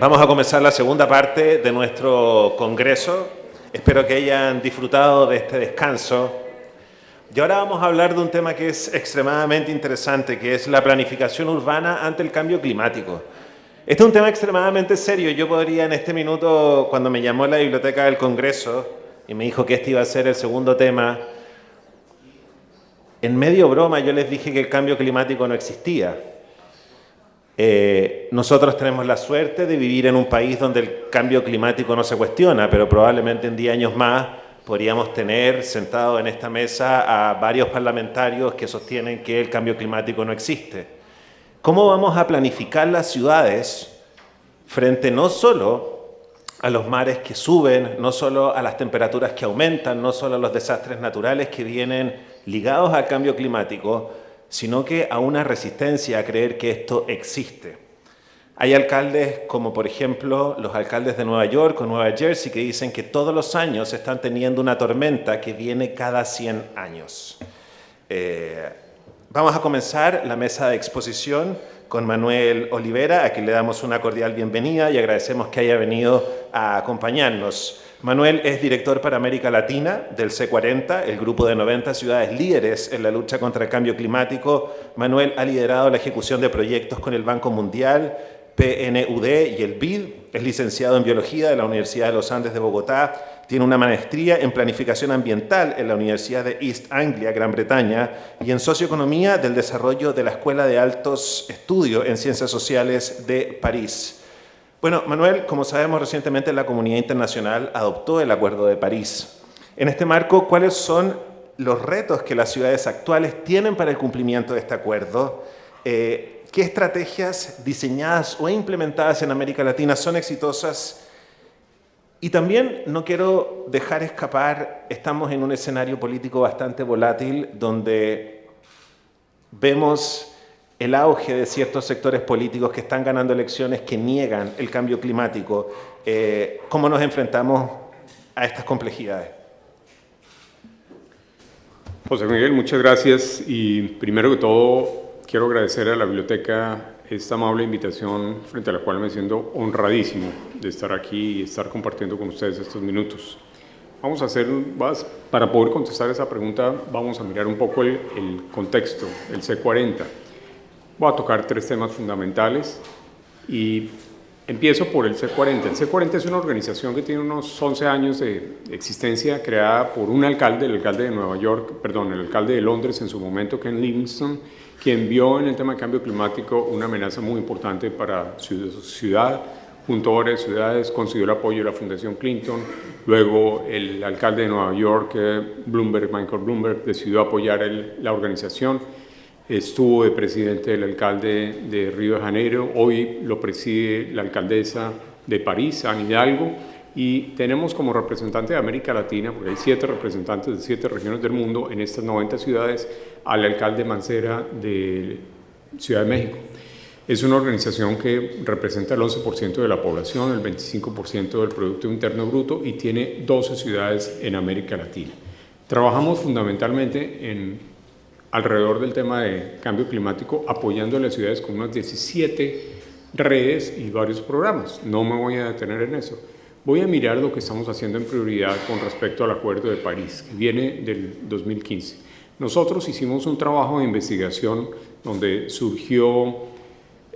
Vamos a comenzar la segunda parte de nuestro congreso. Espero que hayan disfrutado de este descanso. Y ahora vamos a hablar de un tema que es extremadamente interesante, que es la planificación urbana ante el cambio climático. Este es un tema extremadamente serio. Yo podría en este minuto, cuando me llamó la biblioteca del Congreso y me dijo que este iba a ser el segundo tema, en medio broma yo les dije que el cambio climático no existía eh, nosotros tenemos la suerte de vivir en un país donde el cambio climático no se cuestiona, pero probablemente en 10 años más podríamos tener sentado en esta mesa a varios parlamentarios que sostienen que el cambio climático no existe. ¿Cómo vamos a planificar las ciudades frente no solo a los mares que suben, no solo a las temperaturas que aumentan, no solo a los desastres naturales que vienen ligados al cambio climático, sino que a una resistencia a creer que esto existe. Hay alcaldes como por ejemplo los alcaldes de Nueva York o Nueva Jersey que dicen que todos los años están teniendo una tormenta que viene cada 100 años. Eh, vamos a comenzar la mesa de exposición con Manuel Olivera, a quien le damos una cordial bienvenida y agradecemos que haya venido a acompañarnos. Manuel es director para América Latina del C40, el grupo de 90 ciudades líderes en la lucha contra el cambio climático. Manuel ha liderado la ejecución de proyectos con el Banco Mundial, PNUD y el BID. Es licenciado en Biología de la Universidad de los Andes de Bogotá. Tiene una maestría en Planificación Ambiental en la Universidad de East Anglia, Gran Bretaña, y en Socioeconomía del Desarrollo de la Escuela de Altos Estudios en Ciencias Sociales de París. Bueno, Manuel, como sabemos recientemente la comunidad internacional adoptó el Acuerdo de París. En este marco, ¿cuáles son los retos que las ciudades actuales tienen para el cumplimiento de este acuerdo? Eh, ¿Qué estrategias diseñadas o implementadas en América Latina son exitosas? Y también no quiero dejar escapar, estamos en un escenario político bastante volátil donde vemos el auge de ciertos sectores políticos que están ganando elecciones que niegan el cambio climático. Eh, ¿Cómo nos enfrentamos a estas complejidades? José Miguel, muchas gracias y primero que todo quiero agradecer a la biblioteca esta amable invitación frente a la cual me siento honradísimo de estar aquí y estar compartiendo con ustedes estos minutos. Vamos a hacer, para poder contestar esa pregunta, vamos a mirar un poco el, el contexto, el C40. Voy a tocar tres temas fundamentales y empiezo por el C40. El C40 es una organización que tiene unos 11 años de existencia, creada por un alcalde, el alcalde de Nueva York, perdón, el alcalde de Londres en su momento, Ken Livingstone, quien vio en el tema de cambio climático una amenaza muy importante para su ciudad, junto a varias ciudades, consiguió el apoyo de la Fundación Clinton, luego el alcalde de Nueva York, eh, Bloomberg, Michael Bloomberg, decidió apoyar la organización, estuvo de presidente del alcalde de Río de Janeiro, hoy lo preside la alcaldesa de París, Anne Hidalgo, y tenemos como representante de América Latina, porque hay siete representantes de siete regiones del mundo en estas 90 ciudades, al alcalde Mancera de Ciudad de México. Es una organización que representa el 11% de la población, el 25% del Producto Interno Bruto y tiene 12 ciudades en América Latina. Trabajamos fundamentalmente en alrededor del tema de cambio climático, apoyando a las ciudades con unas 17 redes y varios programas. No me voy a detener en eso. Voy a mirar lo que estamos haciendo en prioridad con respecto al Acuerdo de París, que viene del 2015. Nosotros hicimos un trabajo de investigación donde surgió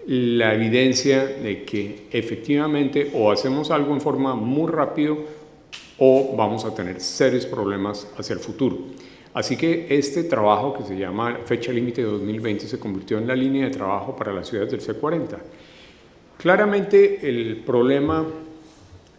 la evidencia de que efectivamente o hacemos algo en forma muy rápido o vamos a tener serios problemas hacia el futuro. Así que este trabajo que se llama Fecha Límite de 2020 se convirtió en la línea de trabajo para las ciudades del C40. Claramente el problema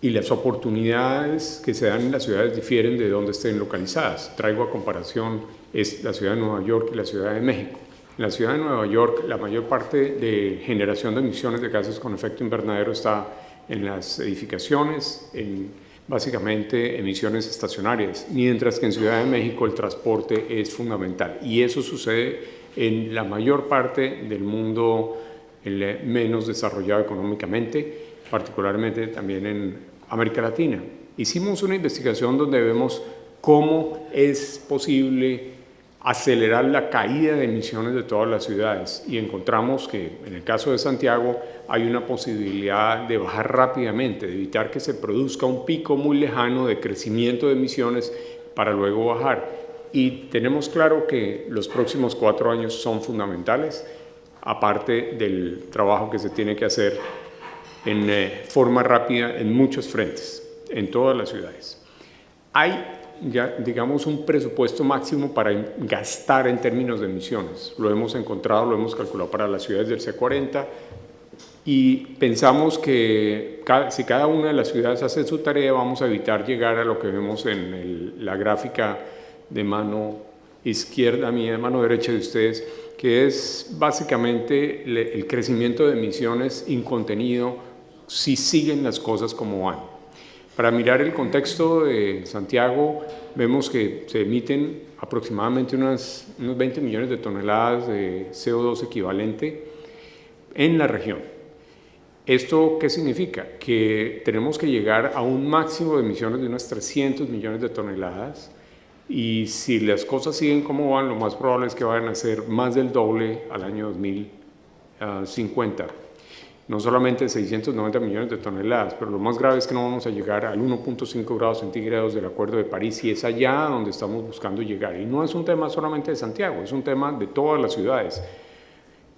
y las oportunidades que se dan en las ciudades difieren de donde estén localizadas. Traigo a comparación es la ciudad de Nueva York y la ciudad de México. En la ciudad de Nueva York la mayor parte de generación de emisiones de gases con efecto invernadero está en las edificaciones, en básicamente emisiones estacionarias, mientras que en Ciudad de México el transporte es fundamental. Y eso sucede en la mayor parte del mundo menos desarrollado económicamente, particularmente también en América Latina. Hicimos una investigación donde vemos cómo es posible acelerar la caída de emisiones de todas las ciudades y encontramos que en el caso de Santiago hay una posibilidad de bajar rápidamente, de evitar que se produzca un pico muy lejano de crecimiento de emisiones para luego bajar. Y tenemos claro que los próximos cuatro años son fundamentales, aparte del trabajo que se tiene que hacer en eh, forma rápida en muchos frentes, en todas las ciudades. Hay digamos, un presupuesto máximo para gastar en términos de emisiones. Lo hemos encontrado, lo hemos calculado para las ciudades del C40 y pensamos que si cada una de las ciudades hace su tarea, vamos a evitar llegar a lo que vemos en la gráfica de mano izquierda mía, de mano derecha de ustedes, que es básicamente el crecimiento de emisiones incontenido si siguen las cosas como van. Para mirar el contexto de Santiago, vemos que se emiten aproximadamente unos 20 millones de toneladas de CO2 equivalente en la región. ¿Esto qué significa? Que tenemos que llegar a un máximo de emisiones de unas 300 millones de toneladas y si las cosas siguen como van, lo más probable es que vayan a ser más del doble al año 2050 no solamente 690 millones de toneladas, pero lo más grave es que no vamos a llegar al 1.5 grados centígrados del Acuerdo de París y es allá donde estamos buscando llegar. Y no es un tema solamente de Santiago, es un tema de todas las ciudades.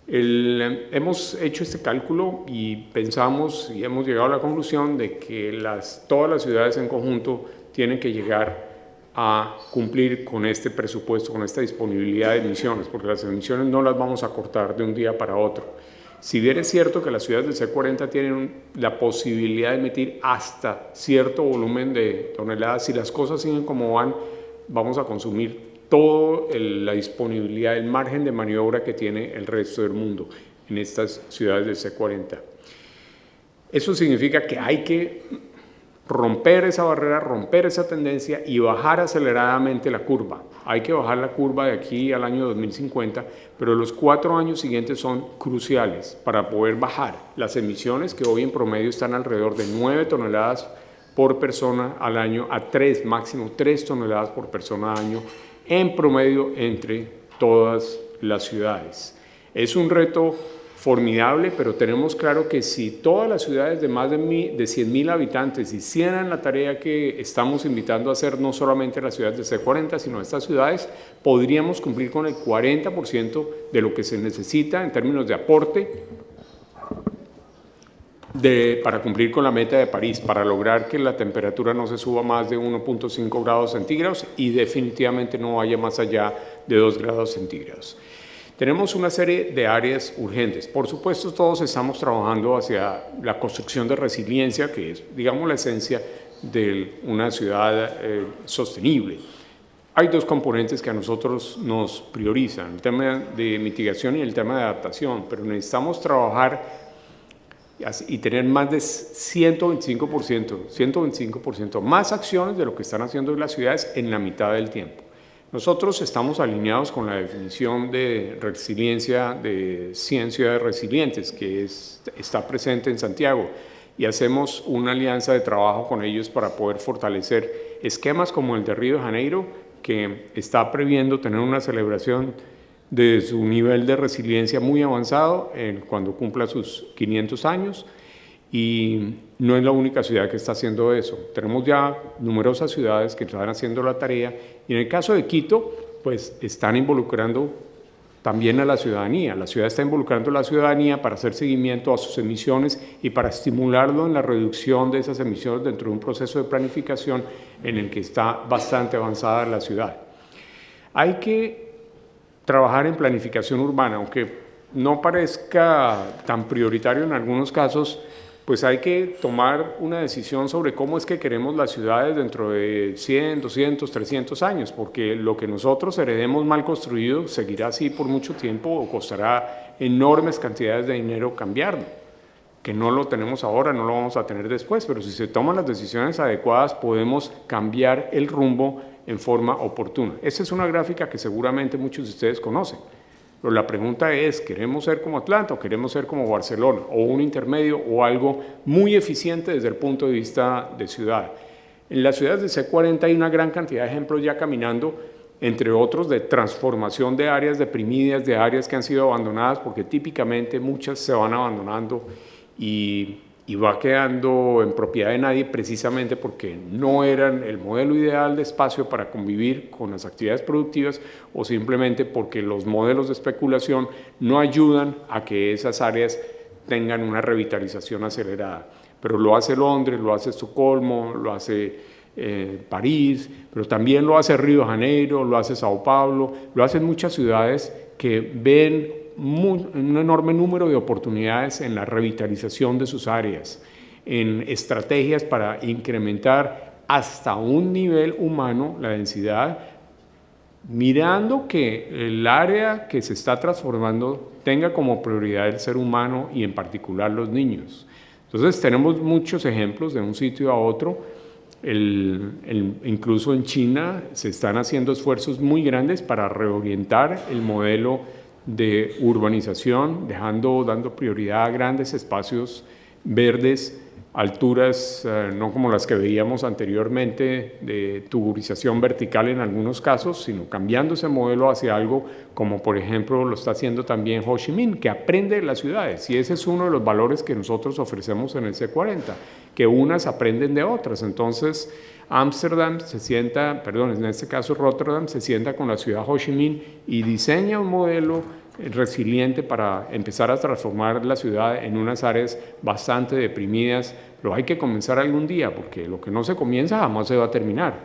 hemos hecho este cálculo y pensamos y hemos llegado a la conclusión de que las, todas las ciudades en conjunto tienen que llegar a cumplir con este presupuesto, con esta disponibilidad de emisiones, porque las emisiones no las vamos a cortar de un día para otro. Si bien es cierto que las ciudades del C40 tienen la posibilidad de emitir hasta cierto volumen de toneladas, si las cosas siguen como van, vamos a consumir toda la disponibilidad, el margen de maniobra que tiene el resto del mundo en estas ciudades del C40. Eso significa que hay que romper esa barrera, romper esa tendencia y bajar aceleradamente la curva. Hay que bajar la curva de aquí al año 2050, pero los cuatro años siguientes son cruciales para poder bajar las emisiones que hoy en promedio están alrededor de 9 toneladas por persona al año a 3, máximo 3 toneladas por persona al año en promedio entre todas las ciudades. Es un reto formidable, pero tenemos claro que si todas las ciudades de más de, de 100 mil habitantes hicieran la tarea que estamos invitando a hacer, no solamente las ciudades de C40, sino estas ciudades, podríamos cumplir con el 40% de lo que se necesita en términos de aporte para cumplir con la meta de París, para lograr que la temperatura no se suba más de 1.5 grados centígrados y definitivamente no vaya más allá de 2 grados centígrados. Tenemos una serie de áreas urgentes. Por supuesto, todos estamos trabajando hacia la construcción de resiliencia, que es, digamos, la esencia de una ciudad eh, sostenible. Hay dos componentes que a nosotros nos priorizan, el tema de mitigación y el tema de adaptación, pero necesitamos trabajar y tener más de 125%, 125% más acciones de lo que están haciendo las ciudades en la mitad del tiempo. Nosotros estamos alineados con la definición de resiliencia de ciencia de resilientes que está presente en Santiago y hacemos una alianza de trabajo con ellos para poder fortalecer esquemas como el de Río de Janeiro, que está previendo tener una celebración de su nivel de resiliencia muy avanzado cuando cumpla sus 500 años y no es la única ciudad que está haciendo eso. Tenemos ya numerosas ciudades que están haciendo la tarea y en el caso de Quito, pues están involucrando también a la ciudadanía. La ciudad está involucrando a la ciudadanía para hacer seguimiento a sus emisiones y para estimularlo en la reducción de esas emisiones dentro de un proceso de planificación en el que está bastante avanzada la ciudad. Hay que trabajar en planificación urbana, aunque no parezca tan prioritario en algunos casos, pues hay que tomar una decisión sobre cómo es que queremos las ciudades dentro de 100, 200, 300 años, porque lo que nosotros heredemos mal construido seguirá así por mucho tiempo o costará enormes cantidades de dinero cambiarlo, que no lo tenemos ahora, no lo vamos a tener después, pero si se toman las decisiones adecuadas podemos cambiar el rumbo en forma oportuna. Esa es una gráfica que seguramente muchos de ustedes conocen. Pero la pregunta es, ¿queremos ser como Atlanta o queremos ser como Barcelona? O un intermedio o algo muy eficiente desde el punto de vista de ciudad. En las ciudades de C40 hay una gran cantidad de ejemplos ya caminando entre otros de transformación de áreas deprimidas, de áreas que han sido abandonadas, porque típicamente muchas se van abandonando y, y va quedando en propiedad de nadie precisamente porque no eran el modelo ideal de espacio para convivir con las actividades productivas o simplemente porque los modelos de especulación no ayudan a que esas áreas tengan una revitalización acelerada. Pero lo hace Londres, lo hace Estocolmo, lo hace eh, París, pero también lo hace Río de Janeiro, lo hace Sao Paulo, lo hacen muchas ciudades que ven un enorme número de oportunidades en la revitalización de sus áreas, en estrategias para incrementar hasta un nivel humano la densidad, mirando que el área que se está transformando tenga como prioridad el ser humano y en particular los niños. Entonces tenemos muchos ejemplos de un sitio a otro, incluso en China se están haciendo esfuerzos muy grandes para reorientar el modelo de urbanización, dejando, dando prioridad a grandes espacios verdes alturas eh, no como las que veíamos anteriormente de tuburización vertical en algunos casos, sino cambiando ese modelo hacia algo como por ejemplo lo está haciendo también Ho Chi Minh, que aprende de las ciudades y ese es uno de los valores que nosotros ofrecemos en el C40, que unas aprenden de otras. Entonces, Ámsterdam se sienta, perdón, en este caso Rotterdam se sienta con la ciudad Ho Chi Minh y diseña un modelo resiliente para empezar a transformar la ciudad en unas áreas bastante deprimidas, pero hay que comenzar algún día, porque lo que no se comienza jamás se va a terminar.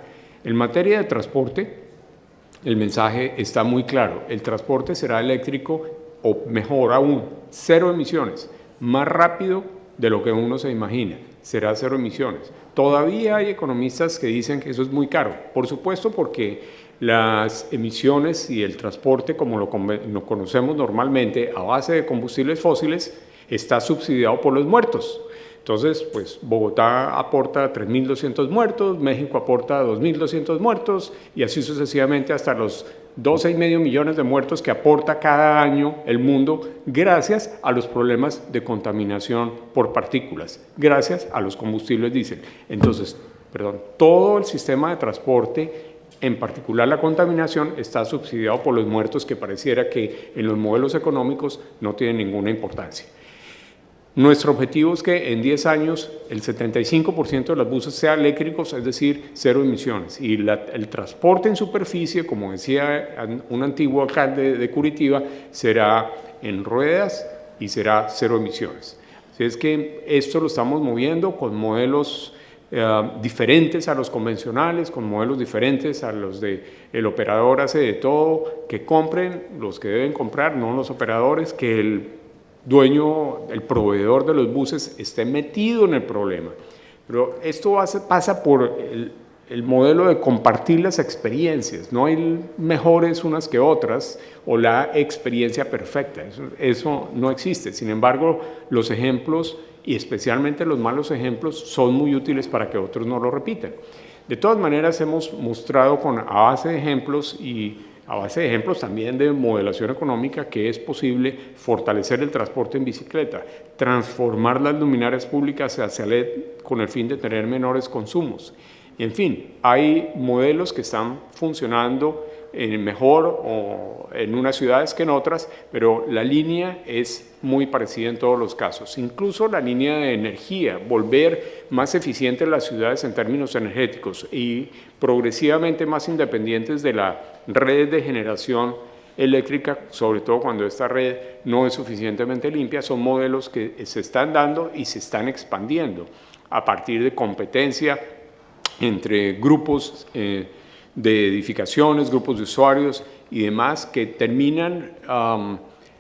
En materia de transporte, el mensaje está muy claro, el transporte será eléctrico o mejor aún, cero emisiones, más rápido de lo que uno se imagina, será cero emisiones. Todavía hay economistas que dicen que eso es muy caro, por supuesto porque las emisiones y el transporte, como lo, conocemos normalmente, a base de combustibles fósiles, está subsidiado por los muertos. Entonces, pues Bogotá aporta 3.200 muertos, México aporta 2.200 muertos y así sucesivamente hasta los 12,5 millones de muertos que aporta cada año el mundo gracias a los problemas de contaminación por partículas, gracias a los combustibles diésel. Entonces, perdón, todo el sistema de transporte en particular la contaminación está subsidiado por los muertos que pareciera que en los modelos económicos no tienen ninguna importancia. Nuestro objetivo es que en 10 años el 75% de los buses sean eléctricos, es decir, cero emisiones. Y el transporte en superficie, como decía un antiguo alcalde de Curitiba, será en ruedas y será cero emisiones. Así es que esto lo estamos moviendo con modelos eh, diferentes a los convencionales, con modelos diferentes a los de el operador hace de todo, que compren los que deben comprar, no los operadores, que el dueño, el proveedor de los buses esté metido en el problema. Pero esto pasa por el, el modelo de compartir las experiencias. No hay mejores unas que otras o la experiencia perfecta. Eso, eso, no existe. Sin embargo, los ejemplos y especialmente los malos ejemplos son muy útiles para que otros no lo repitan. De todas maneras, hemos mostrado con, a base de ejemplos y a base de ejemplos también de modelación económica que es posible fortalecer el transporte en bicicleta, transformar las luminarias públicas hacia LED con el fin de tener menores consumos. En fin, hay modelos que están funcionando en mejor o en unas ciudades que en otras, pero la línea es muy parecida en todos los casos. Incluso la línea de energía, volver más eficientes las ciudades en términos energéticos y progresivamente más independientes de la red de generación eléctrica, sobre todo cuando esta red no es suficientemente limpia, son modelos que se están dando y se están expandiendo a partir de competencia entre grupos eh, de edificaciones, grupos de usuarios y demás que terminan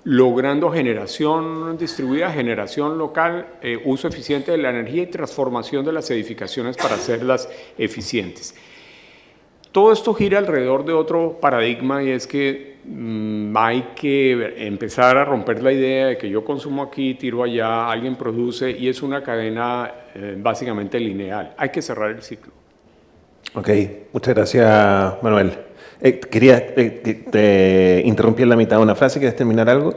logrando generación distribuida, generación local, eh, uso eficiente de la energía y transformación de las edificaciones para hacerlas eficientes. Todo esto gira alrededor de otro paradigma y es que mm, hay que empezar a romper la idea de que yo consumo aquí, tiro allá, alguien produce y es una cadena eh, básicamente lineal. Hay que cerrar el ciclo. Ok, muchas gracias Manuel. Eh, quería, eh, te interrumpí en la mitad de una frase, ¿quieres terminar algo?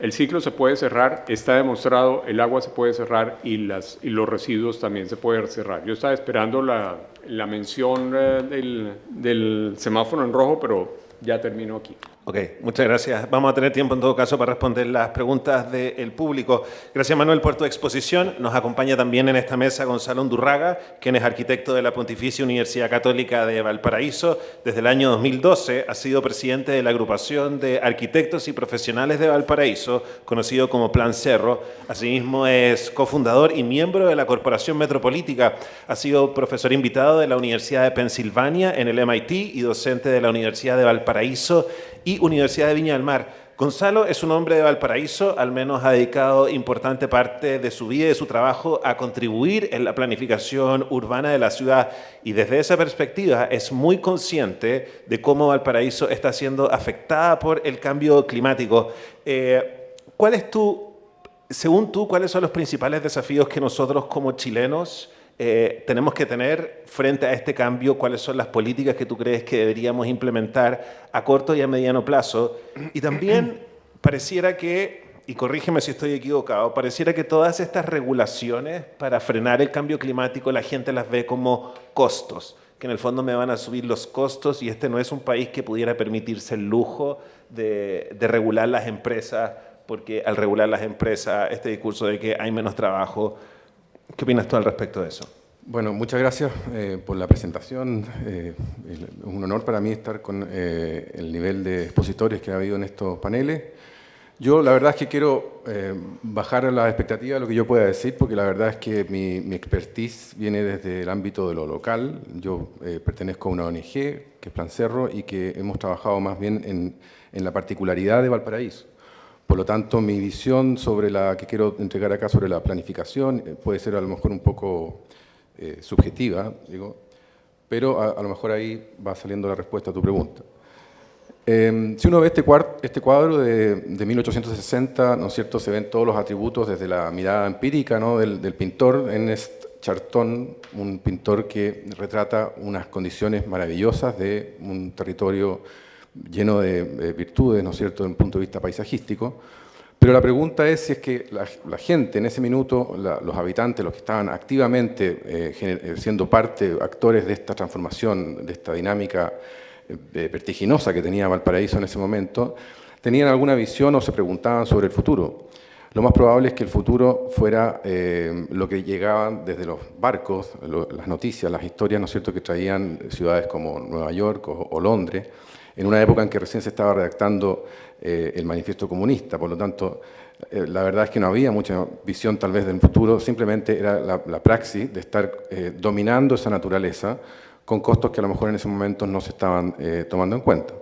El ciclo se puede cerrar, está demostrado, el agua se puede cerrar y, las, y los residuos también se pueden cerrar. Yo estaba esperando la, la mención eh, del, del semáforo en rojo, pero ya termino aquí. Ok, muchas gracias. Vamos a tener tiempo en todo caso para responder las preguntas del público. Gracias Manuel por tu exposición. Nos acompaña también en esta mesa Gonzalo Undurraga, quien es arquitecto de la Pontificia Universidad Católica de Valparaíso. Desde el año 2012 ha sido presidente de la agrupación de arquitectos y profesionales de Valparaíso, conocido como Plan Cerro. Asimismo es cofundador y miembro de la Corporación Metropolítica. Ha sido profesor invitado de la Universidad de Pensilvania en el MIT y docente de la Universidad de Valparaíso y Universidad de Viña del Mar. Gonzalo es un hombre de Valparaíso, al menos ha dedicado importante parte de su vida y de su trabajo a contribuir en la planificación urbana de la ciudad y desde esa perspectiva es muy consciente de cómo Valparaíso está siendo afectada por el cambio climático. Eh, ¿Cuál es tu, según tú, cuáles son los principales desafíos que nosotros como chilenos eh, tenemos que tener frente a este cambio, cuáles son las políticas que tú crees que deberíamos implementar a corto y a mediano plazo. Y también pareciera que, y corrígeme si estoy equivocado, pareciera que todas estas regulaciones para frenar el cambio climático la gente las ve como costos, que en el fondo me van a subir los costos y este no es un país que pudiera permitirse el lujo de, de regular las empresas, porque al regular las empresas, este discurso de que hay menos trabajo, ¿Qué opinas tú al respecto de eso? Bueno, muchas gracias eh, por la presentación. Eh, es un honor para mí estar con eh, el nivel de expositores que ha habido en estos paneles. Yo la verdad es que quiero bajar a la expectativa de lo que yo pueda decir, porque la verdad es que mi, mi expertise viene desde el ámbito de lo local. Yo pertenezco a una ONG, que es Plan Cerro, y que hemos trabajado más bien en, en la particularidad de Valparaíso. Por lo tanto, mi visión sobre la que quiero entregar acá sobre la planificación eh, puede ser a lo mejor un poco eh, subjetiva, digo, pero a, lo mejor ahí va saliendo la respuesta a tu pregunta. Em, si uno ve este, este cuadro de, 1860, ¿no es cierto?, se ven todos los atributos desde la mirada empírica ¿no? del, del pintor Ernest Charton, un pintor que retrata unas condiciones maravillosas de un territorio lleno de, virtudes, ¿no es cierto?, desde un punto de vista paisajístico, pero la pregunta es si es que la, gente en ese minuto, los habitantes, los que estaban activamente eh, eh, siendo parte, actores de esta transformación, de esta dinámica eh, vertiginosa que tenía Valparaíso en ese momento, tenían alguna visión o se preguntaban sobre el futuro. Lo más probable es que el futuro fuera lo que llegaban desde los barcos, las noticias, las historias, ¿no es cierto?, que traían ciudades como Nueva York o Londres, en una época en que recién se estaba redactando eh, el manifiesto comunista, por lo tanto, eh, la verdad es que no había mucha visión tal vez del futuro, simplemente era la, praxis de estar eh, dominando esa naturaleza con costos que a lo mejor en ese momento no se estaban tomando en cuenta.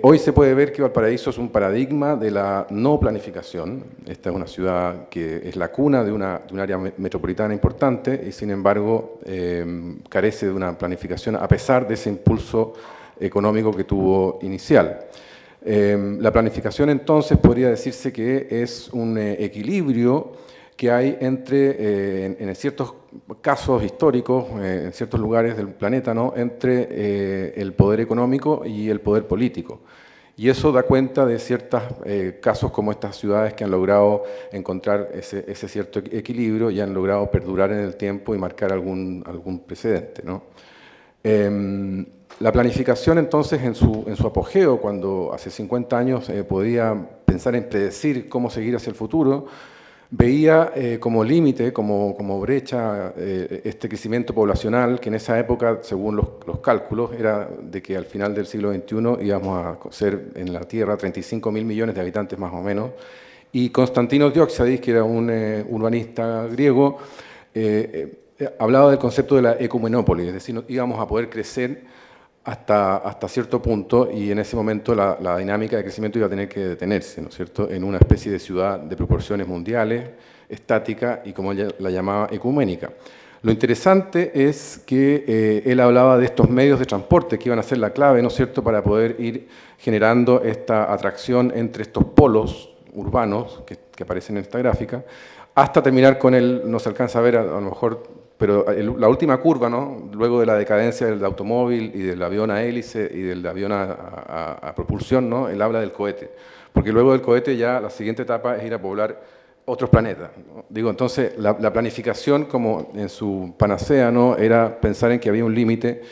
hoy se puede ver que Valparaíso es un paradigma de la no planificación. Esta es una ciudad que es la cuna de, una, de un área metropolitana importante y sin embargo carece de una planificación a pesar de ese impulso económico que tuvo inicial. Em, la planificación entonces podría decirse que es un eh, equilibrio que hay entre, eh, en, ciertos casos históricos, eh, en ciertos lugares del planeta, ¿no? entre el poder económico y el poder político. Y eso da cuenta de ciertos casos como estas ciudades que han logrado encontrar ese, ese, cierto equilibrio y han logrado perdurar en el tiempo y marcar algún, algún precedente. ¿no? La planificación entonces en su, apogeo, cuando hace 50 años eh, podía pensar en predecir cómo seguir hacia el futuro, veía eh, como límite, como, brecha, eh, este crecimiento poblacional que en esa época, según los, los, cálculos, era de que al final del siglo XXI íbamos a ser en la Tierra 35 mil millones de habitantes más o menos. Y Constantino Dioxadis, que era un urbanista griego, hablaba del concepto de la ecumenópolis, es decir, íbamos a poder crecer hasta, hasta cierto punto y en ese momento la, la, dinámica de crecimiento iba a tener que detenerse, ¿no es cierto?, en una especie de ciudad de proporciones mundiales, estática y como ella la llamaba ecuménica. Lo interesante es que eh, él hablaba de estos medios de transporte que iban a ser la clave, ¿no es cierto?, para poder ir generando esta atracción entre estos polos urbanos que, que aparecen en esta gráfica, hasta terminar con el, no se alcanza a ver a, lo mejor, pero la última curva, ¿no? luego de la decadencia del automóvil y del avión a hélice y del avión a, propulsión, ¿no? él habla del cohete, porque luego del cohete ya la siguiente etapa es ir a poblar otros planetas. Digo, entonces, la, planificación como en su panacea ¿no? era pensar en que había un límite,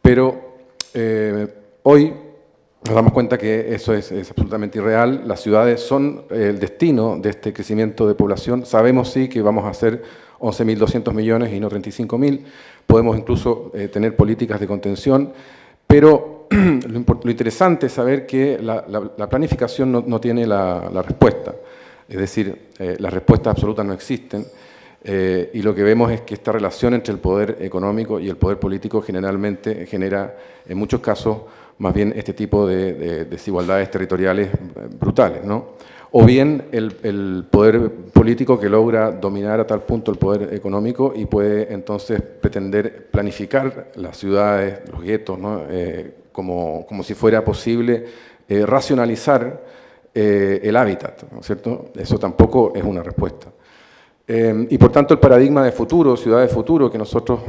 pero eh, hoy nos damos cuenta que eso es, absolutamente irreal. Las ciudades son el destino de este crecimiento de población. Sabemos sí que vamos a ser 11.200 millones y no 35.000. Podemos incluso eh, tener políticas de contención, pero lo, interesante es saber que la, planificación no, tiene la, respuesta. Es decir, eh, las respuestas absolutas no existen. Eh, y lo que vemos es que esta relación entre el poder económico y el poder político generalmente genera, en muchos casos, más bien este tipo de, desigualdades territoriales brutales. ¿no? O bien el, poder político que logra dominar a tal punto el poder económico y puede entonces pretender planificar las ciudades, los guetos, ¿no? Eh, como, como, si fuera posible eh, racionalizar el hábitat, ¿no es cierto? Eso tampoco es una respuesta. y por tanto el paradigma de futuro, ciudad futuro, que nosotros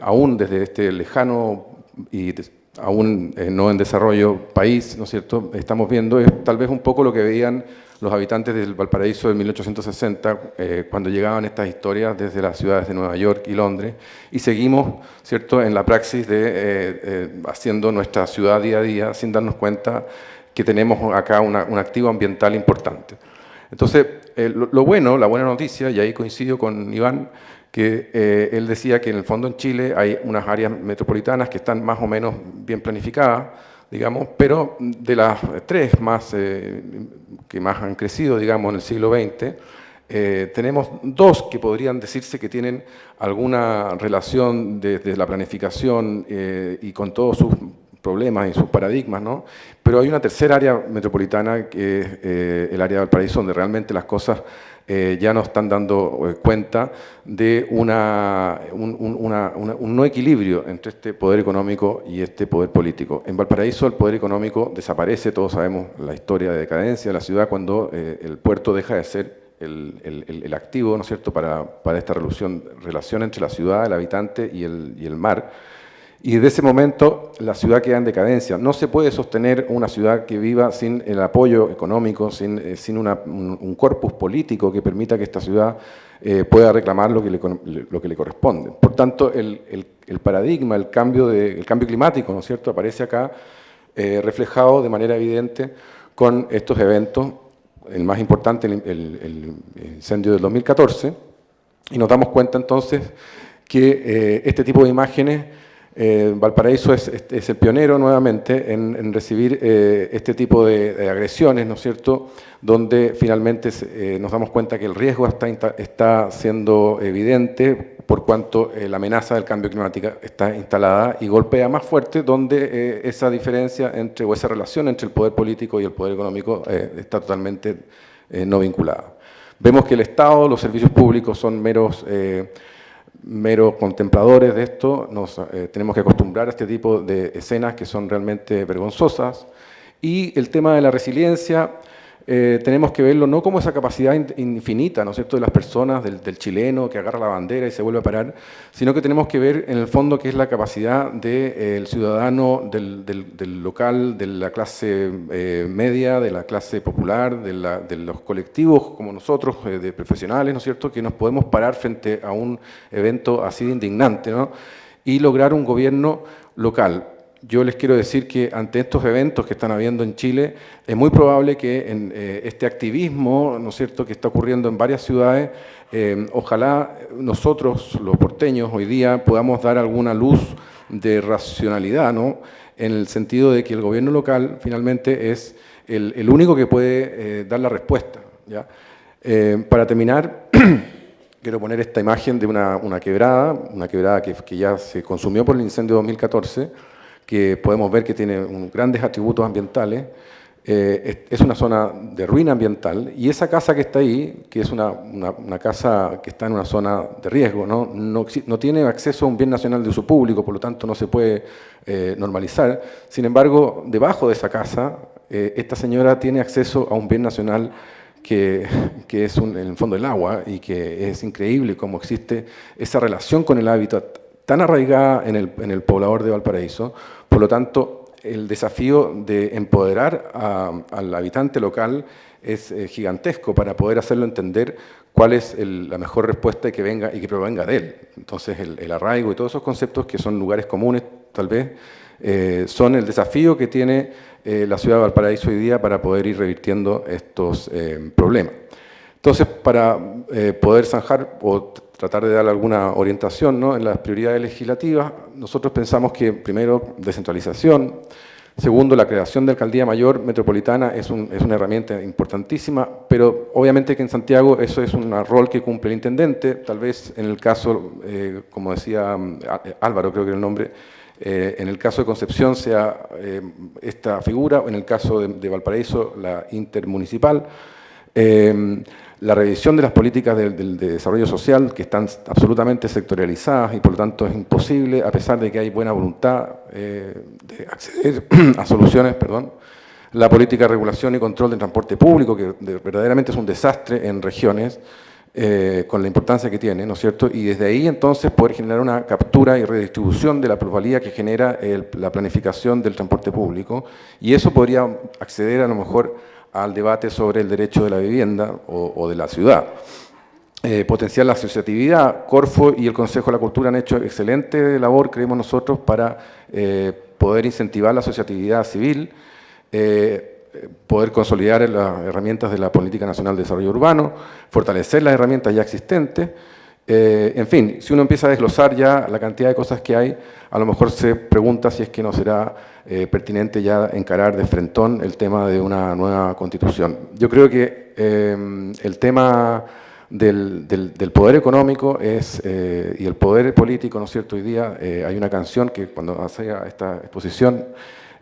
aún desde este lejano y aún eh, no en desarrollo país, ¿no es cierto?, estamos viendo es tal vez un poco lo que veían los habitantes del Valparaíso de 1860 eh, cuando llegaban estas historias desde las ciudades de Nueva York y Londres y seguimos, ¿cierto?, en la praxis de eh, haciendo nuestra ciudad día a día sin darnos cuenta que tenemos acá un activo ambiental importante. Entonces, lo bueno, la buena noticia, y ahí coincido con Iván, que eh, él decía que en el fondo en Chile hay unas áreas metropolitanas que están más o menos bien planificadas, digamos, pero de las tres más, eh, que más han crecido, digamos, en el siglo XX, eh, tenemos dos que podrían decirse que tienen alguna relación desde la planificación y con todos sus problemas y sus paradigmas, ¿no? Pero hay una tercera área metropolitana que es el área del paraíso, donde realmente las cosas eh, ya nos están dando eh, cuenta de una, un, no equilibrio entre este poder económico y este poder político. En Valparaíso el poder económico desaparece, todos sabemos la historia de decadencia de la ciudad cuando eh, el puerto deja de ser el, activo ¿no es cierto? Para, esta relación, entre la ciudad, el habitante y y el mar y desde ese momento la ciudad queda en decadencia. No se puede sostener una ciudad que viva sin el apoyo económico, sin, eh, un, corpus político que permita que esta ciudad eh, pueda reclamar lo que le, corresponde. Por tanto, el, paradigma, el cambio, de, el cambio climático, ¿no es cierto?, aparece acá eh, reflejado de manera evidente con estos eventos, el más importante, el, incendio del 2014, y nos damos cuenta entonces que este tipo de imágenes eh, Valparaíso es, el pionero nuevamente en, recibir eh, este tipo de, agresiones, ¿no es cierto?, donde finalmente eh, nos damos cuenta que el riesgo está, está siendo evidente por cuanto la amenaza del cambio climático está instalada y golpea más fuerte donde esa diferencia entre, o esa relación entre el poder político y el poder económico está totalmente no vinculada. Vemos que el Estado, los servicios públicos son meros meros contempladores de esto, nos eh, tenemos que acostumbrar a este tipo de escenas que son realmente vergonzosas. Y el tema de la resiliencia, eh, tenemos que verlo no como esa capacidad infinita, ¿no es cierto?, de las personas, del, chileno que agarra la bandera y se vuelve a parar, sino que tenemos que ver en el fondo que es la capacidad del eh, ciudadano, del, local, de la clase eh, media, de la clase popular, de, los colectivos como nosotros, de profesionales, ¿no es cierto?, que nos podemos parar frente a un evento así de indignante, ¿no?, y lograr un gobierno local yo les quiero decir que ante estos eventos que están habiendo en Chile, es muy probable que en eh, este activismo, ¿no es cierto?, que está ocurriendo en varias ciudades, eh, ojalá nosotros, los porteños, hoy día podamos dar alguna luz de racionalidad, ¿no?, en el sentido de que el gobierno local finalmente es el, único que puede eh, dar la respuesta. ¿ya? para terminar, quiero poner esta imagen de una, quebrada, una quebrada que, que ya se consumió por el incendio de 2014, que podemos ver que tiene grandes atributos ambientales, eh, es una zona de ruina ambiental y esa casa que está ahí, que es una, casa que está en una zona de riesgo, ¿no? No, tiene acceso a un bien nacional de uso público, por lo tanto no se puede eh, normalizar. Sin embargo, debajo de esa casa, eh, esta señora tiene acceso a un bien nacional que, es en el fondo el agua y que es increíble cómo existe esa relación con el hábitat tan arraigada en el, en el poblador de Valparaíso. Por lo tanto, el desafío de empoderar al habitante local es eh, gigantesco para poder hacerlo entender cuál es la mejor respuesta que, venga, y que provenga de él. Entonces, el, arraigo y todos esos conceptos que son lugares comunes, tal vez, eh, son el desafío que tiene eh, la ciudad de Valparaíso hoy día para poder ir revirtiendo estos problemas. Entonces, para poder zanjar o tratar de dar alguna orientación ¿no? en las prioridades legislativas, nosotros pensamos que, primero, descentralización, Segundo, la creación de alcaldía mayor metropolitana es, una herramienta importantísima, pero obviamente que en Santiago eso es un rol que cumple el intendente, tal vez en el caso, eh, como decía mm, Álvaro, creo que era el nombre, eh, en el caso de Concepción sea eh, esta figura, en el caso de Valparaíso la intermunicipal la revisión de las políticas de, desarrollo social que están absolutamente sectorializadas y por lo tanto es imposible, a pesar de que hay buena voluntad eh, de acceder a soluciones, perdón, la política de regulación y control del transporte público, que verdaderamente es un desastre en regiones, eh, con la importancia que tiene, ¿no es cierto? Y desde ahí entonces poder generar una captura y redistribución de la plusvalía que genera la planificación del transporte público, y eso podría acceder a lo mejor al debate sobre el derecho de la vivienda o, de la ciudad. Eh, potenciar la asociatividad, Corfo y el Consejo de la Cultura han hecho excelente labor, creemos nosotros, para eh, poder incentivar la asociatividad civil, eh, poder consolidar las herramientas de la Política Nacional de Desarrollo Urbano, fortalecer las herramientas ya existentes, eh, en fin, si uno empieza a desglosar ya la cantidad de cosas que hay, a lo mejor se pregunta si es que no será eh, pertinente ya encarar de frentón el tema de una nueva constitución. Yo creo que eh, el tema del, poder económico es, y el poder político, ¿no es cierto? Hoy día hay una canción que cuando hacía esta exposición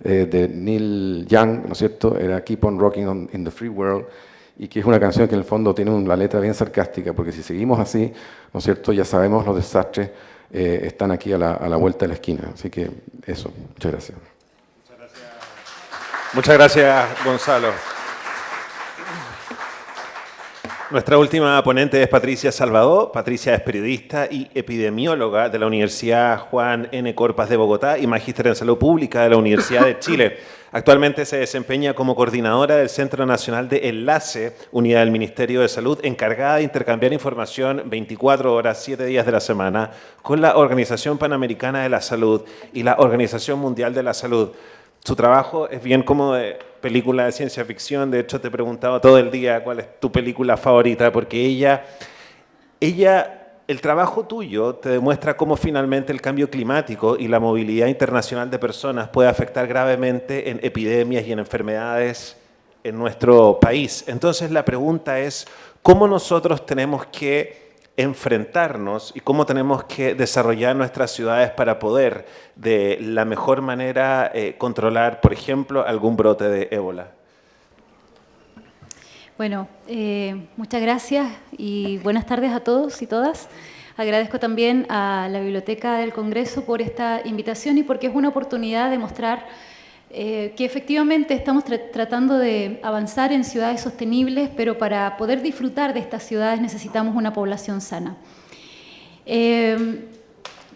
de Neil Young, ¿no es cierto? Era Keep on Rocking in the Free World, y que es una canción que en el fondo tiene una letra bien sarcástica, porque si seguimos así, ¿no es cierto?, ya sabemos los desastres eh, están aquí a la, a la, vuelta de la esquina. Así que eso, muchas gracias. Muchas gracias, muchas gracias Gonzalo. Nuestra última ponente es Patricia Salvador. Patricia es periodista y epidemióloga de la Universidad Juan N. Corpas de Bogotá y magíster en salud pública de la Universidad de Chile. Actualmente se desempeña como coordinadora del Centro Nacional de Enlace, unidad del Ministerio de Salud, encargada de intercambiar información 24 horas, 7 días de la semana con la Organización Panamericana de la Salud y la Organización Mundial de la Salud. Su trabajo es bien como de película de ciencia ficción, de hecho te he preguntado todo el día cuál es tu película favorita, porque ella, ella el trabajo tuyo te demuestra cómo finalmente el cambio climático y la movilidad internacional de personas puede afectar gravemente en epidemias y en enfermedades en nuestro país. Entonces la pregunta es, ¿cómo nosotros tenemos que enfrentarnos y cómo tenemos que desarrollar nuestras ciudades para poder de la mejor manera eh, controlar, por ejemplo, algún brote de ébola? Bueno, eh, muchas gracias y buenas tardes a todos y todas. Agradezco también a la Biblioteca del Congreso por esta invitación y porque es una oportunidad de mostrar eh, que efectivamente estamos tratando de avanzar en ciudades sostenibles, pero para poder disfrutar de estas ciudades necesitamos una población sana. Eh,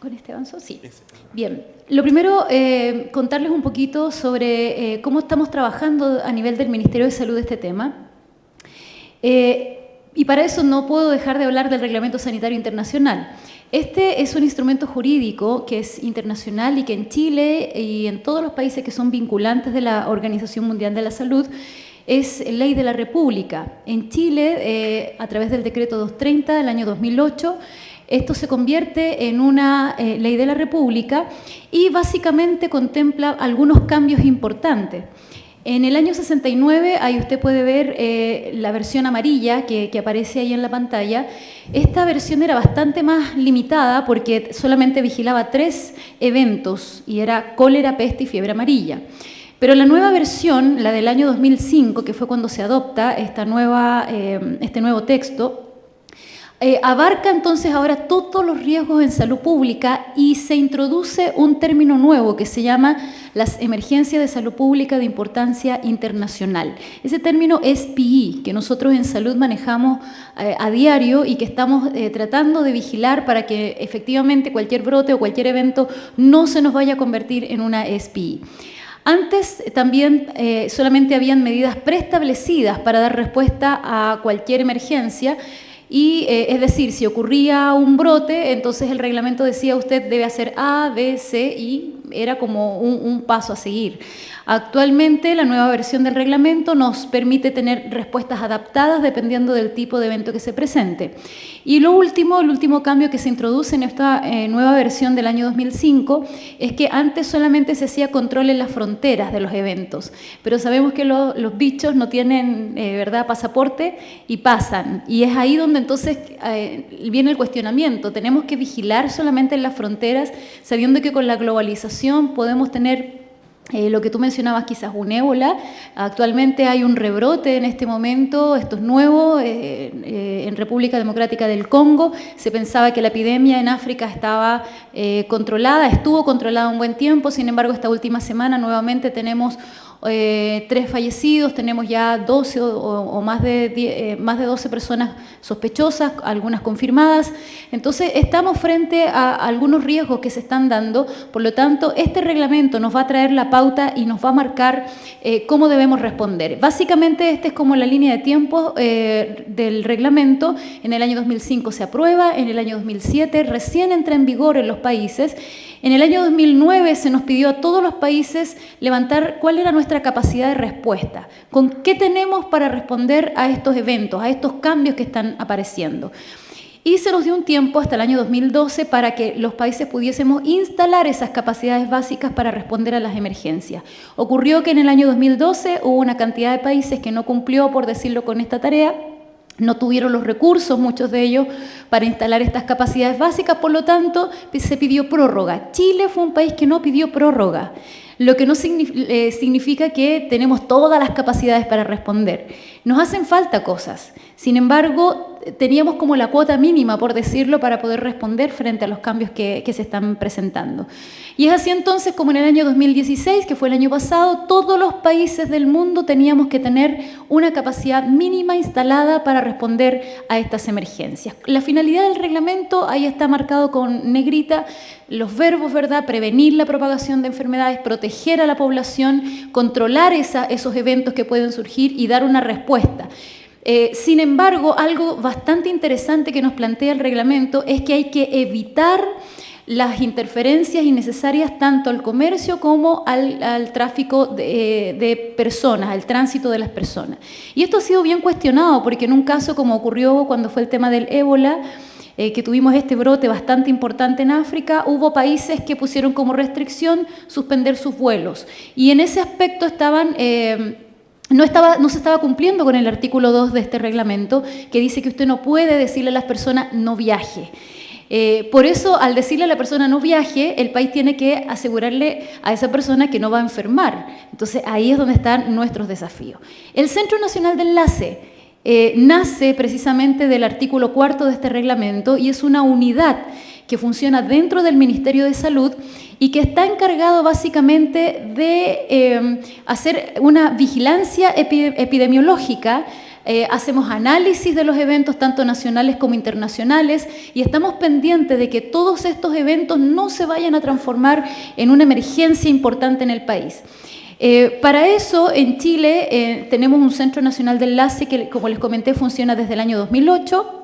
¿Con este avanzo? Sí. Bien. Lo primero, contarles un poquito sobre cómo estamos trabajando a nivel del Ministerio de Salud este tema. Eh, y para eso no puedo dejar de hablar del Reglamento Sanitario Internacional. Este es un instrumento jurídico que es internacional y que en Chile y en todos los países que son vinculantes de la Organización Mundial de la Salud es ley de la República. En Chile, eh, a través del decreto 230 del año 2008, esto se convierte en una eh, ley de la República y básicamente contempla algunos cambios importantes. En el año 69, ahí usted puede ver eh, la versión amarilla que, aparece ahí en la pantalla. Esta versión era bastante más limitada porque solamente vigilaba tres eventos y era cólera, peste y fiebre amarilla. Pero la nueva versión, la del año 2005, que fue cuando se adopta esta nueva, eh, este nuevo texto, eh, abarca entonces ahora todos los riesgos en salud pública y se introduce un término nuevo que se llama las emergencias de salud pública de importancia internacional. Ese término es PI, que nosotros en salud manejamos eh, a diario y que estamos eh, tratando de vigilar para que efectivamente cualquier brote o cualquier evento no se nos vaya a convertir en una SPI. Antes también solamente habían medidas preestablecidas para dar respuesta a cualquier emergencia, y eh, es decir, si ocurría un brote, entonces el reglamento decía usted debe hacer A, B, C y era como un, paso a seguir. Actualmente la nueva versión del reglamento nos permite tener respuestas adaptadas dependiendo del tipo de evento que se presente. Y lo último, el último cambio que se introduce en esta eh, nueva versión del año 2005 es que antes solamente se hacía control en las fronteras de los eventos, pero sabemos que los bichos no tienen eh, verdad pasaporte y pasan. Y es ahí donde entonces eh, viene el cuestionamiento. Tenemos que vigilar solamente en las fronteras, sabiendo que con la globalización podemos tener eh, lo que tú mencionabas quizás un ébola, actualmente hay un rebrote en este momento, esto es nuevo, eh, eh, en República Democrática del Congo, se pensaba que la epidemia en África estaba controlada, estuvo controlada un buen tiempo, sin embargo esta última semana nuevamente tenemos eh, tres fallecidos, tenemos ya 12 o, más, de eh, más de 12 personas sospechosas, algunas confirmadas. Entonces, estamos frente a algunos riesgos que se están dando, por lo tanto, este reglamento nos va a traer la pauta y nos va a marcar eh, cómo debemos responder. Básicamente, esta es como la línea de tiempo del reglamento. En el año 2005 se aprueba, en el año 2007 recién entra en vigor en los países en el año 2009 se nos pidió a todos los países levantar cuál era nuestra capacidad de respuesta, con qué tenemos para responder a estos eventos, a estos cambios que están apareciendo. Y se nos dio un tiempo hasta el año 2012 para que los países pudiésemos instalar esas capacidades básicas para responder a las emergencias. Ocurrió que en el año 2012 hubo una cantidad de países que no cumplió, por decirlo, con esta tarea, no tuvieron los recursos, muchos de ellos, para instalar estas capacidades básicas, por lo tanto, se pidió prórroga. Chile fue un país que no pidió prórroga, lo que no eh, significa que tenemos todas las capacidades para responder. Nos hacen falta cosas. Sin embargo, teníamos como la cuota mínima, por decirlo, para poder responder frente a los cambios que, se están presentando. Y es así entonces como en el año 2016, que fue el año pasado, todos los países del mundo teníamos que tener una capacidad mínima instalada para responder a estas emergencias. La finalidad del reglamento, ahí está marcado con negrita, los verbos, ¿verdad? Prevenir la propagación de enfermedades, proteger a la población, controlar esos eventos que pueden surgir y dar una respuesta. Eh, sin embargo, algo bastante interesante que nos plantea el reglamento es que hay que evitar las interferencias innecesarias tanto al comercio como al, tráfico de, personas, al tránsito de las personas. Y esto ha sido bien cuestionado porque en un caso como ocurrió cuando fue el tema del ébola, eh, que tuvimos este brote bastante importante en África, hubo países que pusieron como restricción suspender sus vuelos. Y en ese aspecto estaban... Eh, no, estaba, no se estaba cumpliendo con el artículo 2 de este reglamento que dice que usted no puede decirle a las personas no viaje. Eh, por eso, al decirle a la persona no viaje, el país tiene que asegurarle a esa persona que no va a enfermar. Entonces, ahí es donde están nuestros desafíos. El Centro Nacional de Enlace eh, nace precisamente del artículo cuarto de este reglamento y es una unidad que funciona dentro del Ministerio de Salud y que está encargado básicamente de eh, hacer una vigilancia epidemiológica eh, hacemos análisis de los eventos tanto nacionales como internacionales y estamos pendientes de que todos estos eventos no se vayan a transformar en una emergencia importante en el país. Eh, para eso, en Chile tenemos un Centro Nacional de Enlace que, como les comenté, funciona desde el año 2008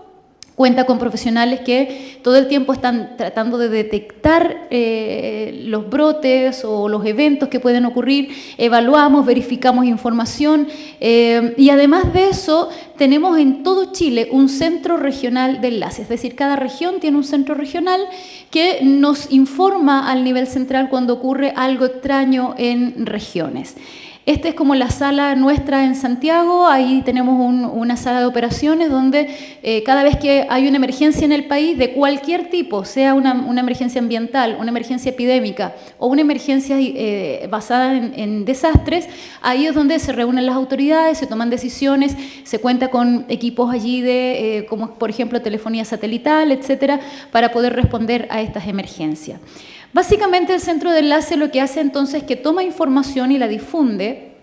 Cuenta con profesionales que todo el tiempo están tratando de detectar eh, los brotes o los eventos que pueden ocurrir, evaluamos, verificamos información eh, y además de eso tenemos en todo Chile un centro regional de enlace, es decir, cada región tiene un centro regional que nos informa al nivel central cuando ocurre algo extraño en regiones. Esta es como la sala nuestra en Santiago, ahí tenemos una sala de operaciones donde eh, cada vez que hay una emergencia en el país de cualquier tipo, sea una, emergencia ambiental, una emergencia epidémica o una emergencia eh, basada en, desastres, ahí es donde se reúnen las autoridades, se toman decisiones, se cuenta con equipos allí de, eh, como por ejemplo telefonía satelital, etcétera, para poder responder a estas emergencias. Básicamente el centro de enlace lo que hace entonces es que toma información y la difunde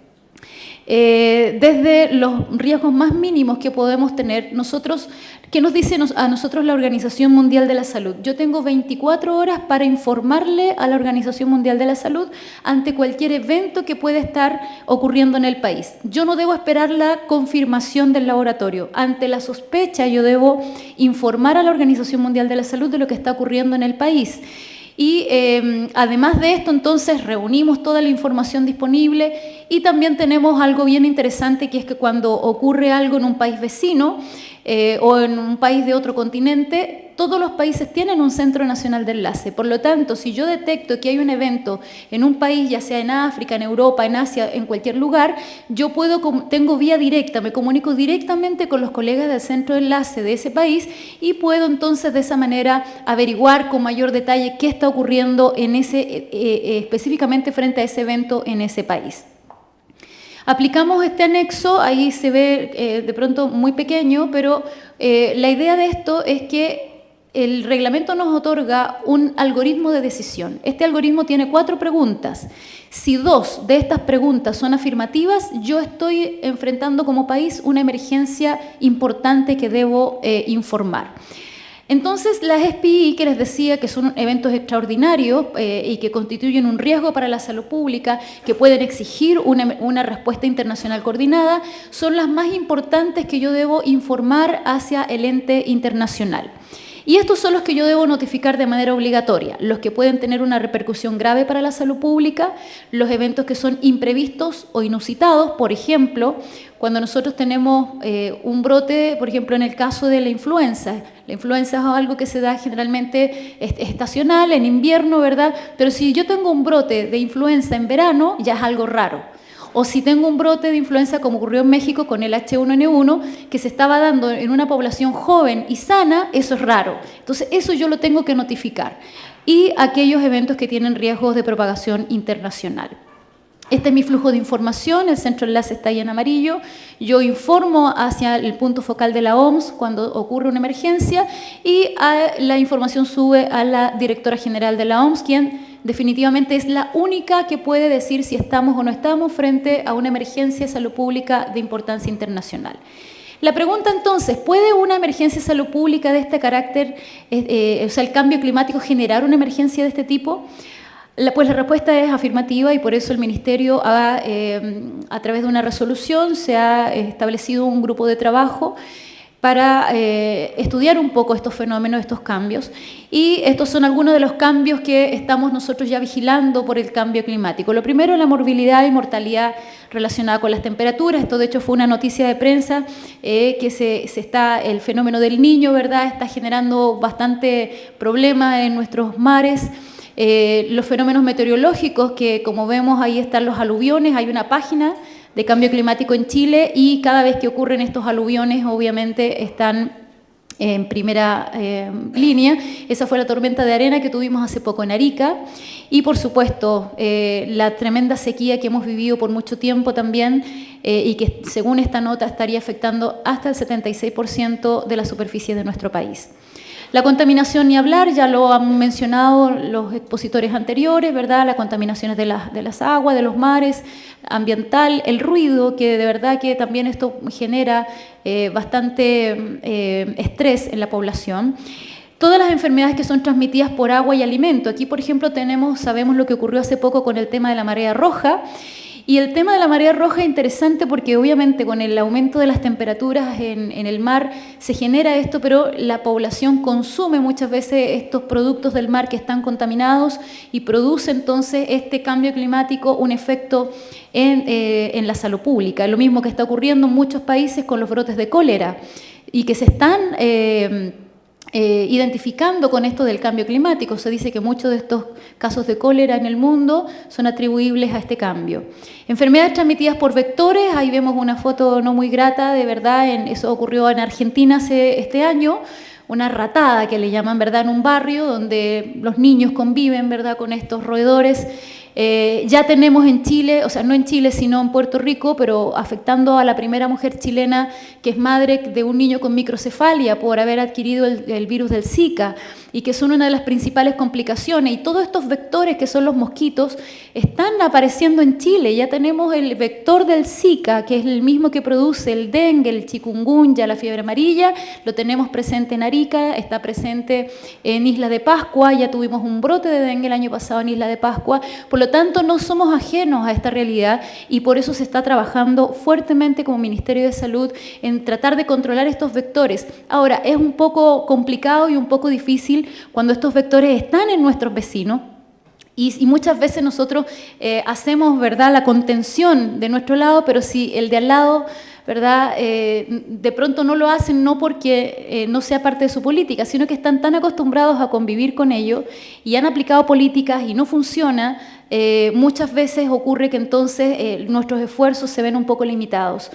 eh, desde los riesgos más mínimos que podemos tener nosotros, ¿qué nos dice a nosotros la Organización Mundial de la Salud? Yo tengo 24 horas para informarle a la Organización Mundial de la Salud ante cualquier evento que pueda estar ocurriendo en el país. Yo no debo esperar la confirmación del laboratorio. Ante la sospecha yo debo informar a la Organización Mundial de la Salud de lo que está ocurriendo en el país. Y em, además de esto, entonces, reunimos toda la información disponible y también tenemos algo bien interesante, que es que cuando ocurre algo en un país vecino eh, o en un país de otro continente, todos los países tienen un centro nacional de enlace. Por lo tanto, si yo detecto que hay un evento en un país, ya sea en África, en Europa, en Asia, en cualquier lugar, yo puedo, tengo vía directa, me comunico directamente con los colegas del centro de enlace de ese país y puedo entonces de esa manera averiguar con mayor detalle qué está ocurriendo en ese, eh, eh, específicamente frente a ese evento en ese país. Aplicamos este anexo, ahí se ve eh, de pronto muy pequeño, pero eh, la idea de esto es que el reglamento nos otorga un algoritmo de decisión. Este algoritmo tiene cuatro preguntas. Si dos de estas preguntas son afirmativas, yo estoy enfrentando como país una emergencia importante que debo eh, informar. Entonces, las SPI, que les decía que son eventos extraordinarios eh, y que constituyen un riesgo para la salud pública, que pueden exigir una, una, respuesta internacional coordinada, son las más importantes que yo debo informar hacia el ente internacional. Y estos son los que yo debo notificar de manera obligatoria, los que pueden tener una repercusión grave para la salud pública, los eventos que son imprevistos o inusitados, por ejemplo, cuando nosotros tenemos eh, un brote, por ejemplo, en el caso de la influenza. La influenza es algo que se da generalmente estacional, en invierno, ¿verdad? Pero si yo tengo un brote de influenza en verano, ya es algo raro o si tengo un brote de influenza como ocurrió en México con el H1N1, que se estaba dando en una población joven y sana, eso es raro. Entonces, eso yo lo tengo que notificar. Y aquellos eventos que tienen riesgos de propagación internacional. Este es mi flujo de información, el centro enlace está ahí en amarillo. Yo informo hacia el punto focal de la OMS cuando ocurre una emergencia y la información sube a la directora general de la OMS, quien definitivamente es la única que puede decir si estamos o no estamos frente a una emergencia de salud pública de importancia internacional. La pregunta entonces, ¿puede una emergencia de salud pública de este carácter, eh, eh, o sea, el cambio climático, generar una emergencia de este tipo? pues la respuesta es afirmativa y por eso el Ministerio, eh, a través de una resolución, se ha establecido un grupo de trabajo para eh, estudiar un poco estos fenómenos, estos cambios. Y estos son algunos de los cambios que estamos nosotros ya vigilando por el cambio climático. Lo primero, la morbilidad y mortalidad relacionada con las temperaturas. Esto, de hecho, fue una noticia de prensa eh, que se, está, el fenómeno del niño, ¿verdad?, está generando bastante problema en nuestros mares. Eh, los fenómenos meteorológicos, que como vemos ahí están los aluviones, hay una página de cambio climático en Chile y cada vez que ocurren estos aluviones obviamente están en primera eh, línea. Esa fue la tormenta de arena que tuvimos hace poco en Arica y por supuesto eh, la tremenda sequía que hemos vivido por mucho tiempo también eh, y que según esta nota estaría afectando hasta el 76% de la superficie de nuestro país. La contaminación ni hablar, ya lo han mencionado los expositores anteriores, ¿verdad? La contaminación de, de las aguas, de los mares, ambiental, el ruido, que de verdad que también esto genera eh, bastante eh, estrés en la población. Todas las enfermedades que son transmitidas por agua y alimento. Aquí, por ejemplo, tenemos, sabemos lo que ocurrió hace poco con el tema de la marea roja, y el tema de la marea roja es interesante porque obviamente con el aumento de las temperaturas en, el mar se genera esto, pero la población consume muchas veces estos productos del mar que están contaminados y produce entonces este cambio climático un efecto en, eh, la salud pública. Lo mismo que está ocurriendo en muchos países con los brotes de cólera y que se están... Eh, eh, identificando con esto del cambio climático. Se dice que muchos de estos casos de cólera en el mundo son atribuibles a este cambio. Enfermedades transmitidas por vectores, ahí vemos una foto no muy grata, de verdad, en, eso ocurrió en Argentina este año, una ratada que le llaman, ¿verdad?, en un barrio donde los niños conviven, ¿verdad?, con estos roedores eh, ya tenemos en Chile, o sea, no en Chile, sino en Puerto Rico, pero afectando a la primera mujer chilena que es madre de un niño con microcefalia por haber adquirido el virus del Zika y que son una de las principales complicaciones. Y todos estos vectores que son los mosquitos están apareciendo en Chile. Ya tenemos el vector del Zika, que es el mismo que produce el dengue, el chikungunya, la fiebre amarilla. Lo tenemos presente en Arica, está presente en Isla de Pascua. Ya tuvimos un brote de dengue el año pasado en Isla de Pascua. Por lo tanto, no somos ajenos a esta realidad y por eso se está trabajando fuertemente como Ministerio de Salud en tratar de controlar estos vectores. Ahora, es un poco complicado y un poco difícil cuando estos vectores están en nuestros vecinos. Y, muchas veces nosotros eh, hacemos ¿verdad? la contención de nuestro lado, pero si el de al lado ¿verdad? Eh, de pronto no lo hacen no porque eh, no sea parte de su política, sino que están tan acostumbrados a convivir con ello y han aplicado políticas y no funciona, muchas veces ocurre que entonces nuestros esfuerzos se ven un poco limitados.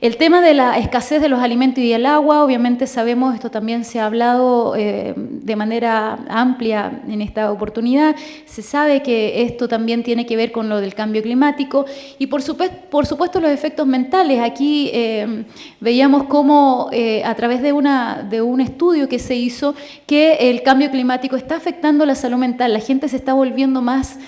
El tema de la escasez de los alimentos y el agua, obviamente sabemos, esto también se ha hablado eh, de manera amplia en esta oportunidad, se sabe que esto también tiene que ver con lo del cambio climático y por supuesto, los efectos mentales. Aquí eh, veíamos cómo eh, a través de, una, de un estudio que se hizo que el cambio climático está afectando la salud mental, la gente se está volviendo más,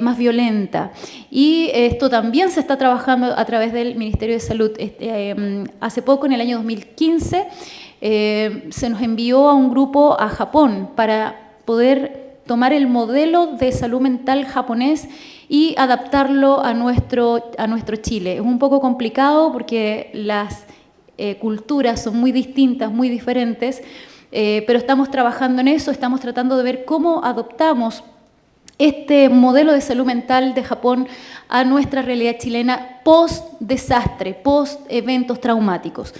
más violenta. Y esto también se está trabajando a través del Ministerio de Salud este, em, hace poco, en el año 2015, eh, se nos envió a un grupo a Japón para poder tomar el modelo de salud mental japonés y adaptarlo a nuestro, a nuestro Chile. Es un poco complicado porque las eh, culturas son muy distintas, muy diferentes, eh, pero estamos trabajando en eso, estamos tratando de ver cómo adoptamos este modelo de salud mental de Japón a nuestra realidad chilena post-desastre, post-eventos traumáticos.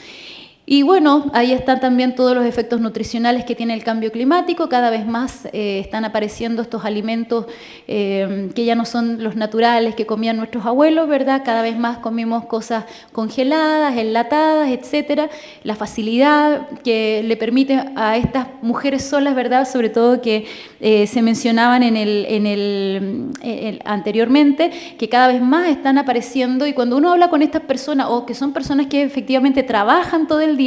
Y bueno, ahí están también todos los efectos nutricionales que tiene el cambio climático. Cada vez más eh, están apareciendo estos alimentos eh, que ya no son los naturales que comían nuestros abuelos, ¿verdad? Cada vez más comimos cosas congeladas, enlatadas, etcétera. La facilidad que le permite a estas mujeres solas, ¿verdad? Sobre todo que eh, se mencionaban en el, en el, anteriormente, que cada vez más están apareciendo. Y cuando uno habla con estas personas, o que son personas que efectivamente trabajan todo el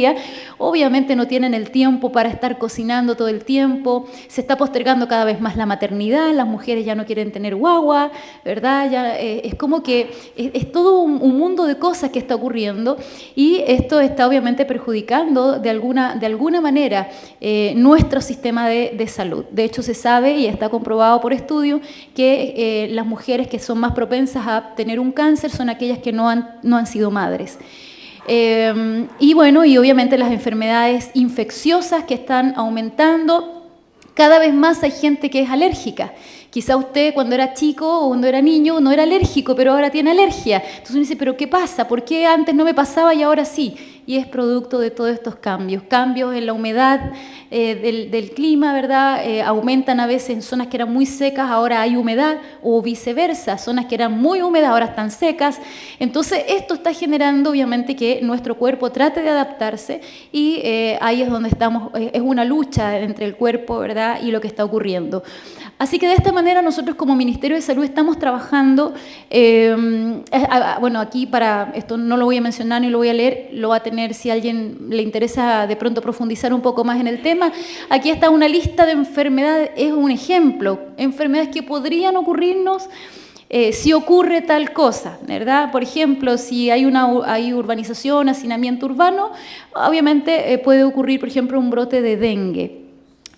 obviamente no tienen el tiempo para estar cocinando todo el tiempo, se está postergando cada vez más la maternidad, las mujeres ya no quieren tener guagua, ¿verdad? Ya, eh, es como que es, todo un, mundo de cosas que está ocurriendo y esto está obviamente perjudicando de alguna, de alguna manera eh, nuestro sistema de, salud. De hecho, se sabe y está comprobado por estudios que eh, las mujeres que son más propensas a tener un cáncer son aquellas que no han, no han sido madres. Em, y bueno, y obviamente las enfermedades infecciosas que están aumentando. Cada vez más hay gente que es alérgica. Quizá usted cuando era chico o cuando era niño no era alérgico, pero ahora tiene alergia. Entonces uno dice, pero ¿qué pasa? ¿Por qué antes no me pasaba y ahora sí? Y es producto de todos estos cambios. Cambios en la humedad eh, del, clima, ¿verdad? Eh, aumentan a veces en zonas que eran muy secas, ahora hay humedad, o viceversa, zonas que eran muy húmedas, ahora están secas. Entonces, esto está generando, obviamente, que nuestro cuerpo trate de adaptarse y eh, ahí es donde estamos, es una lucha entre el cuerpo, ¿verdad? Y lo que está ocurriendo. Así que de esta manera nosotros como Ministerio de Salud estamos trabajando, bueno, aquí para, esto no lo voy a mencionar ni lo voy a leer, lo va a tener si a alguien le interesa de pronto profundizar un poco más en el tema. Aquí está una lista de enfermedades, es un ejemplo, enfermedades que podrían ocurrirnos eh, si ocurre tal cosa, ¿verdad? Por ejemplo, si hay una hay urbanización, hacinamiento urbano, obviamente eh, puede ocurrir, por ejemplo, un brote de dengue.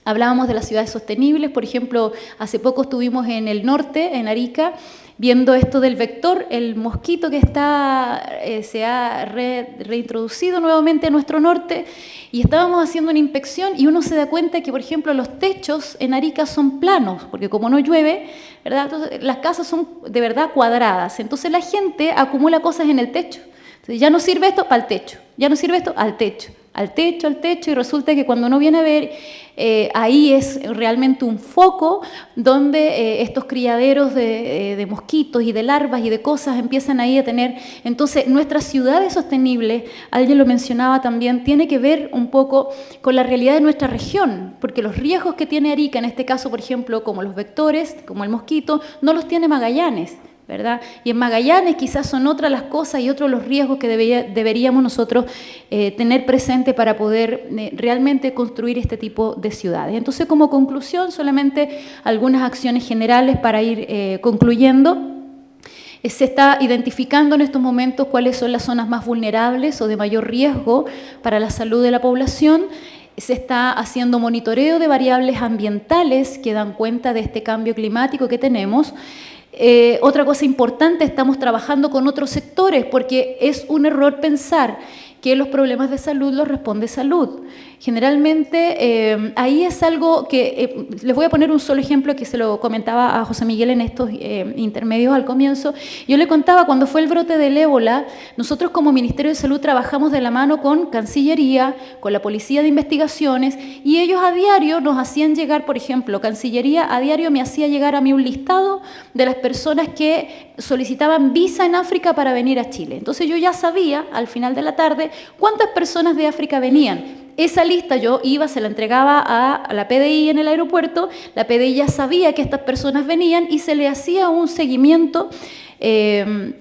Hablábamos de las ciudades sostenibles, por ejemplo, hace poco estuvimos en el norte, en Arica, viendo esto del vector, el mosquito que está, eh, se ha reintroducido nuevamente a nuestro norte, y estábamos haciendo una inspección y uno se da cuenta que, por ejemplo, los techos en Arica son planos, porque como no llueve, ¿verdad? Las casas son de verdad cuadradas, entonces la gente acumula cosas en el techo. Ya no sirve esto el techo, ya no sirve esto al techo al techo, al techo, y resulta que cuando uno viene a ver, eh, ahí es realmente un foco donde eh, estos criaderos de, de, mosquitos y de larvas y de cosas empiezan ahí a tener. Entonces, nuestras ciudades sostenibles, alguien lo mencionaba también, tiene que ver un poco con la realidad de nuestra región, porque los riesgos que tiene Arica, en este caso, por ejemplo, como los vectores, como el mosquito, no los tiene Magallanes. ¿Verdad? Y en Magallanes quizás son otras las cosas y otros los riesgos que deberíamos nosotros eh, tener presente para poder eh, realmente construir este tipo de ciudades. Entonces, como conclusión, solamente algunas acciones generales para ir eh, concluyendo. Se está identificando en estos momentos cuáles son las zonas más vulnerables o de mayor riesgo para la salud de la población se está haciendo monitoreo de variables ambientales que dan cuenta de este cambio climático que tenemos. Eh, otra cosa importante, estamos trabajando con otros sectores porque es un error pensar que los problemas de salud los responde salud. Generalmente eh, ahí es algo que, eh, les voy a poner un solo ejemplo que se lo comentaba a José Miguel en estos eh, intermedios al comienzo. Yo le contaba cuando fue el brote del ébola, nosotros como Ministerio de Salud trabajamos de la mano con Cancillería, con la Policía de Investigaciones y ellos a diario nos hacían llegar, por ejemplo, Cancillería a diario me hacía llegar a mí un listado de las personas que solicitaban visa en África para venir a Chile. Entonces yo ya sabía al final de la tarde cuántas personas de África venían esa lista yo iba, se la entregaba a la PDI en el aeropuerto, la PDI ya sabía que estas personas venían y se le hacía un seguimiento em,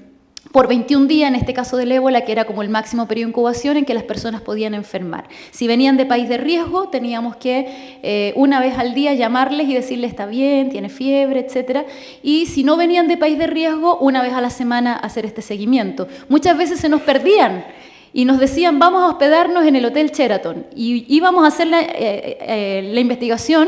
por 21 días, en este caso del ébola, que era como el máximo periodo de incubación en que las personas podían enfermar. Si venían de país de riesgo, teníamos que eh, una vez al día llamarles y decirles está bien, tiene fiebre, etc. Y si no venían de país de riesgo, una vez a la semana hacer este seguimiento. Muchas veces se nos perdían y nos decían vamos a hospedarnos en el Hotel Sheraton y íbamos a hacer la, eh, eh, investigación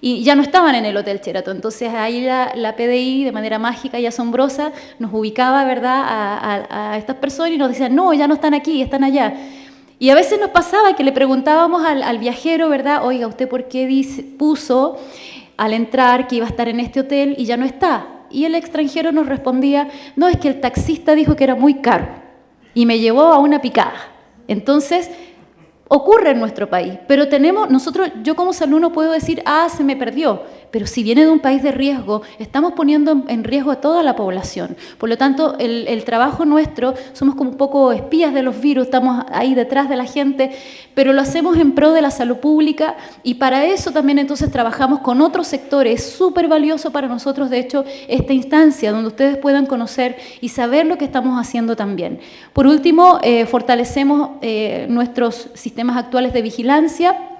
y ya no estaban en el Hotel Sheraton. Entonces ahí la, PDI de manera mágica y asombrosa nos ubicaba ¿verdad? A, estas personas y nos decían no, ya no están aquí, están allá. Y a veces nos pasaba que le preguntábamos al, viajero, ¿verdad? Oiga, ¿usted por qué puso al entrar que iba a estar en este hotel y ya no está? Y el extranjero nos respondía, no, es que el taxista dijo que era muy caro y me llevó a una picada. Entonces, ocurre en nuestro país, pero tenemos, nosotros, yo como salud no puedo decir, ah, se me perdió, pero si viene de un país de riesgo, estamos poniendo en riesgo a toda la población. Por lo tanto, el, trabajo nuestro, somos como un poco espías de los virus, estamos ahí detrás de la gente, pero lo hacemos en pro de la salud pública y para eso también entonces trabajamos con otros sectores. Es súper valioso para nosotros, de hecho, esta instancia donde ustedes puedan conocer y saber lo que estamos haciendo también. Por último, eh, fortalecemos eh, nuestros sistemas actuales de vigilancia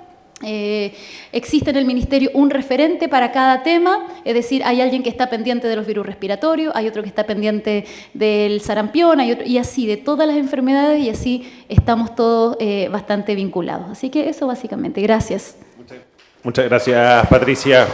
eh, existe en el Ministerio un referente para cada tema, es decir, hay alguien que está pendiente de los virus respiratorios, hay otro que está pendiente del sarampión, hay otro, y así, de todas las enfermedades, y así estamos todos eh, bastante vinculados. Así que eso básicamente. Gracias. Muchas gracias, Patricia.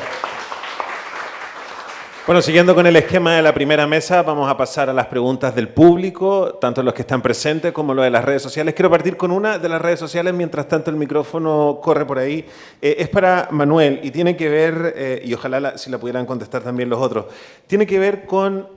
Bueno, siguiendo con el esquema de la primera mesa, vamos a pasar a las preguntas del público, tanto los que están presentes como los de las redes sociales. Quiero partir con una de las redes sociales, mientras tanto el micrófono corre por ahí. Eh, es para Manuel y tiene que ver, eh, y ojalá si la pudieran contestar también los otros, tiene que ver con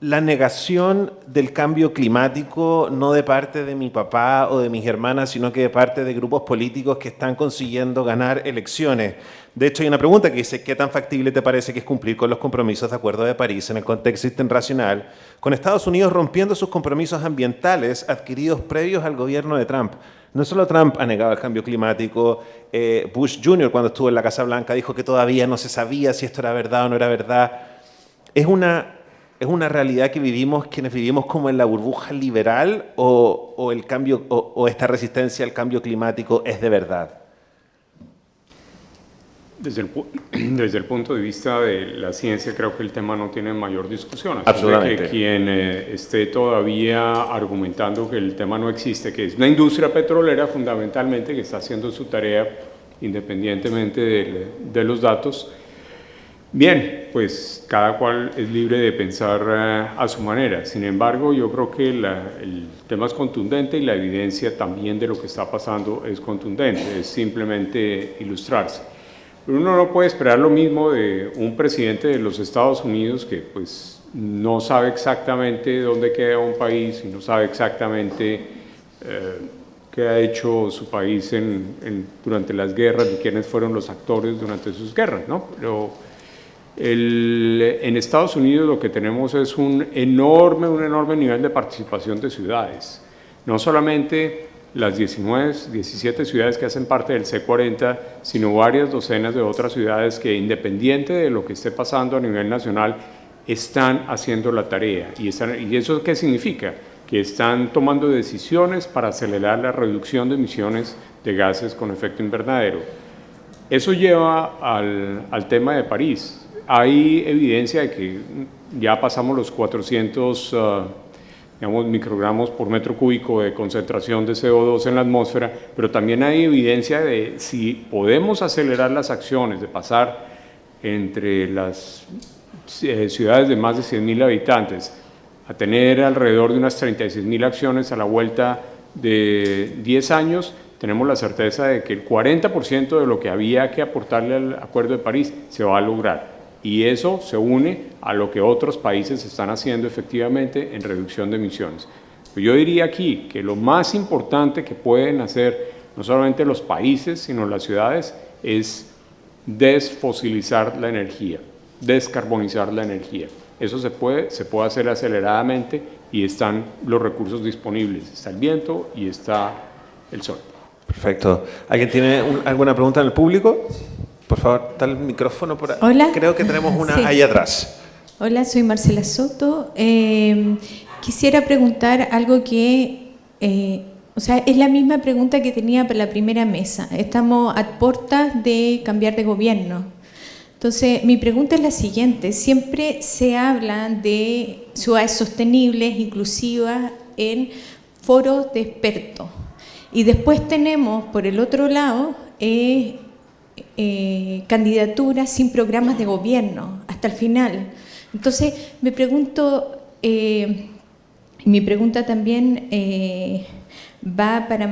la negación del cambio climático, no de parte de mi papá o de mis hermanas, sino que de parte de grupos políticos que están consiguiendo ganar elecciones. De hecho, hay una pregunta que dice, ¿qué tan factible te parece que es cumplir con los compromisos de Acuerdo de París en el contexto internacional, con Estados Unidos rompiendo sus compromisos ambientales adquiridos previos al gobierno de Trump? No solo Trump ha negado el cambio climático, eh, Bush Jr. cuando estuvo en la Casa Blanca dijo que todavía no se sabía si esto era verdad o no era verdad. Es una, es una realidad que vivimos quienes vivimos como en la burbuja liberal o, el cambio, o esta resistencia al cambio climático es de verdad. Desde el, desde el punto de vista de la ciencia, creo que el tema no tiene mayor discusión. Absolutamente. Que quien eh, esté todavía argumentando que el tema no existe, que es una industria petrolera fundamentalmente que está haciendo su tarea independientemente de, de los datos, bien, pues cada cual es libre de pensar eh, a su manera. Sin embargo, yo creo que el tema es contundente y la evidencia también de lo que está pasando es contundente, es simplemente ilustrarse. Uno no puede esperar lo mismo de un presidente de los Estados Unidos que pues no sabe exactamente dónde queda un país y no sabe exactamente eh, que ha hecho su país durante las guerras y quiénes fueron los actores durante sus guerras, ¿no? Pero en Estados Unidos lo que tenemos es un enorme, un enorme nivel de participación de ciudades. No solamente las 19, 17 ciudades que hacen parte del C40, sino varias docenas de otras ciudades que, independiente de lo que esté pasando a nivel nacional, están haciendo la tarea. ¿Y, ¿Y eso qué significa? Que están tomando decisiones para acelerar la reducción de emisiones de gases con efecto invernadero. Eso lleva al, al tema de París hay evidencia de que ya pasamos los 400 uh, digamos, microgramos por metro cúbico de concentración de CO2 en la atmósfera, pero también hay evidencia de si podemos acelerar las acciones, de pasar entre las eh, ciudades de más de 100.000 habitantes a tener alrededor de unas 36.000 acciones a la vuelta de 10 años, tenemos la certeza de que el 40% de lo que había que aportarle al Acuerdo de París se va a lograr y eso se une a lo que otros países están haciendo efectivamente en reducción de emisiones. Yo diría aquí que lo más importante que pueden hacer no solamente los países, sino las ciudades, es desfosilizar la energía, descarbonizar la energía. Eso se puede, se puede hacer aceleradamente y están los recursos disponibles. Está el viento y está el sol. Perfecto. ¿Alguien tiene alguna pregunta en el público? Por favor, tal el micrófono por ahí. Hola. Creo que tenemos una ahí atrás. Hola, soy Marcela Soto. Eh, quisiera preguntar algo que, eh, o sea, es la misma pregunta que tenía para la primera mesa. Estamos a puertas de cambiar de gobierno. Entonces, mi pregunta es la siguiente. Siempre se habla de ciudades sostenibles, inclusivas, en foros de expertos. Y después tenemos, por el otro lado, eh, eh, candidaturas sin programas de gobierno hasta el final. Entonces, me pregunto, eh, mi pregunta también eh, va para,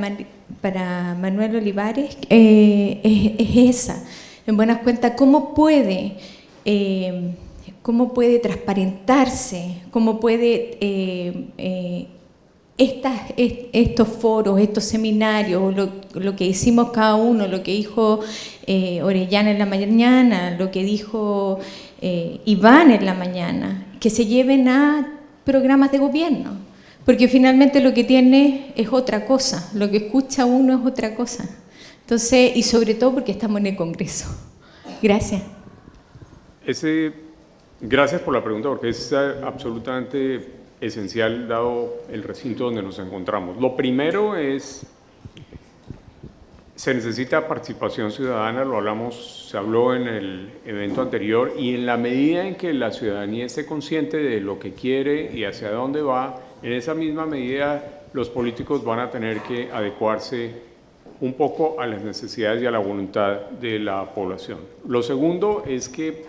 para Manuel Olivares, es, esa. En buenas cuentas, ¿cómo puede, cómo puede transparentarse, cómo puede estas, estos foros, estos seminarios, lo, que hicimos cada uno, lo que dijo eh, Orellana en la mañana, lo que dijo eh, Iván en la mañana, que se lleven a programas de gobierno, porque finalmente lo que tiene es otra cosa, lo que escucha uno es otra cosa. Entonces, y sobre todo porque estamos en el Congreso. Gracias. Ese, gracias por la pregunta, porque es absolutamente esencial dado el recinto donde nos encontramos. Lo primero es, se necesita participación ciudadana, lo hablamos, se habló en el evento anterior, y en la medida en que la ciudadanía esté consciente de lo que quiere y hacia dónde va, en esa misma medida los políticos van a tener que adecuarse un poco a las necesidades y a la voluntad de la población. Lo segundo es que